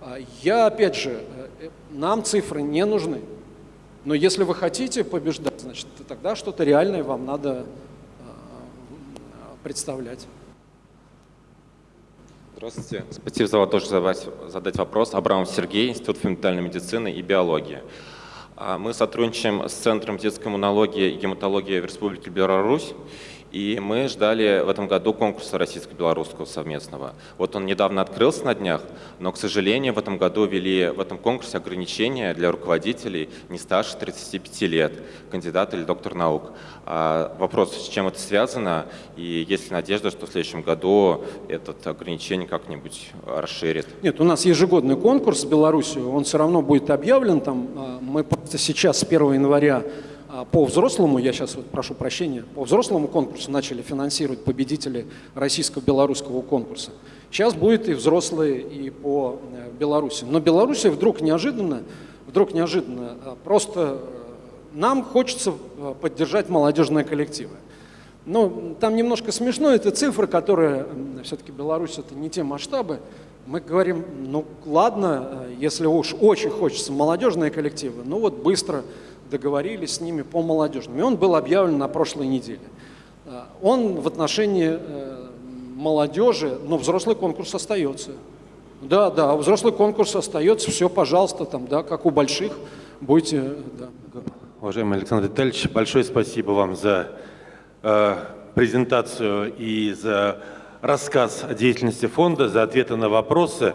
А я, опять же, э, нам цифры не нужны. Но если вы хотите побеждать, значит, тогда что-то реальное вам надо э, представлять. Здравствуйте. Спасибо за возможность задать вопрос. Абрамов Сергей, Институт фундаментальной медицины и биологии. А, мы сотрудничаем с Центром детской иммунологии и гематологии в Республике Беларусь. И мы ждали в этом году конкурса российско-белорусского совместного. Вот он недавно открылся на днях, но, к сожалению, в этом году ввели в этом конкурсе ограничения для руководителей не старше 35 лет, кандидат или доктор наук. А вопрос, с чем это связано, и есть ли надежда, что в следующем году это ограничение как-нибудь расширит? Нет, у нас ежегодный конкурс в Беларуси, он все равно будет объявлен. Там, а, мы просто сейчас с 1 января а по взрослому, я сейчас вот прошу прощения, по взрослому конкурсу начали финансировать победители российско-белорусского конкурса. Сейчас будет и взрослые, и по э, Беларуси. Но Беларусь вдруг неожиданно, вдруг неожиданно, э, просто э, нам хочется поддержать молодежные коллективы. Ну, там немножко смешно, это цифры, которые, все-таки Беларусь это не те масштабы. Мы говорим, ну ладно, если уж очень хочется молодежные коллективы, ну вот быстро договорились с ними по молодежным. И он был объявлен на прошлой неделе. Э, он в отношении э, молодежи, но взрослый конкурс остается. Да, да, взрослый конкурс остается, все, пожалуйста, там, да, как у больших, будете, да. Уважаемый Александр Витальевич, большое спасибо вам за э, презентацию и за рассказ о деятельности фонда, за ответы на вопросы.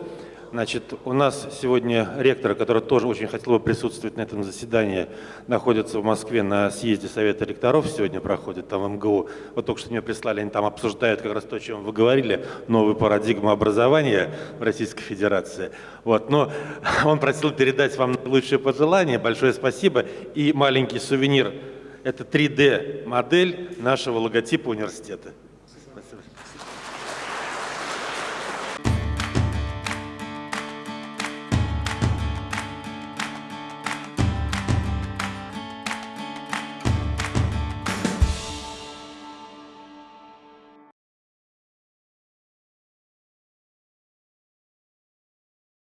Значит, у нас сегодня ректор, который тоже очень хотел бы присутствовать на этом заседании, находится в Москве на съезде Совета ректоров, сегодня проходит там в МГУ. Вот только что мне прислали, они там обсуждают как раз то, о чем вы говорили, новую парадигму образования в Российской Федерации. Вот, но он просил передать вам лучшие пожелания, большое спасибо. И маленький сувенир, это 3D-модель нашего логотипа университета.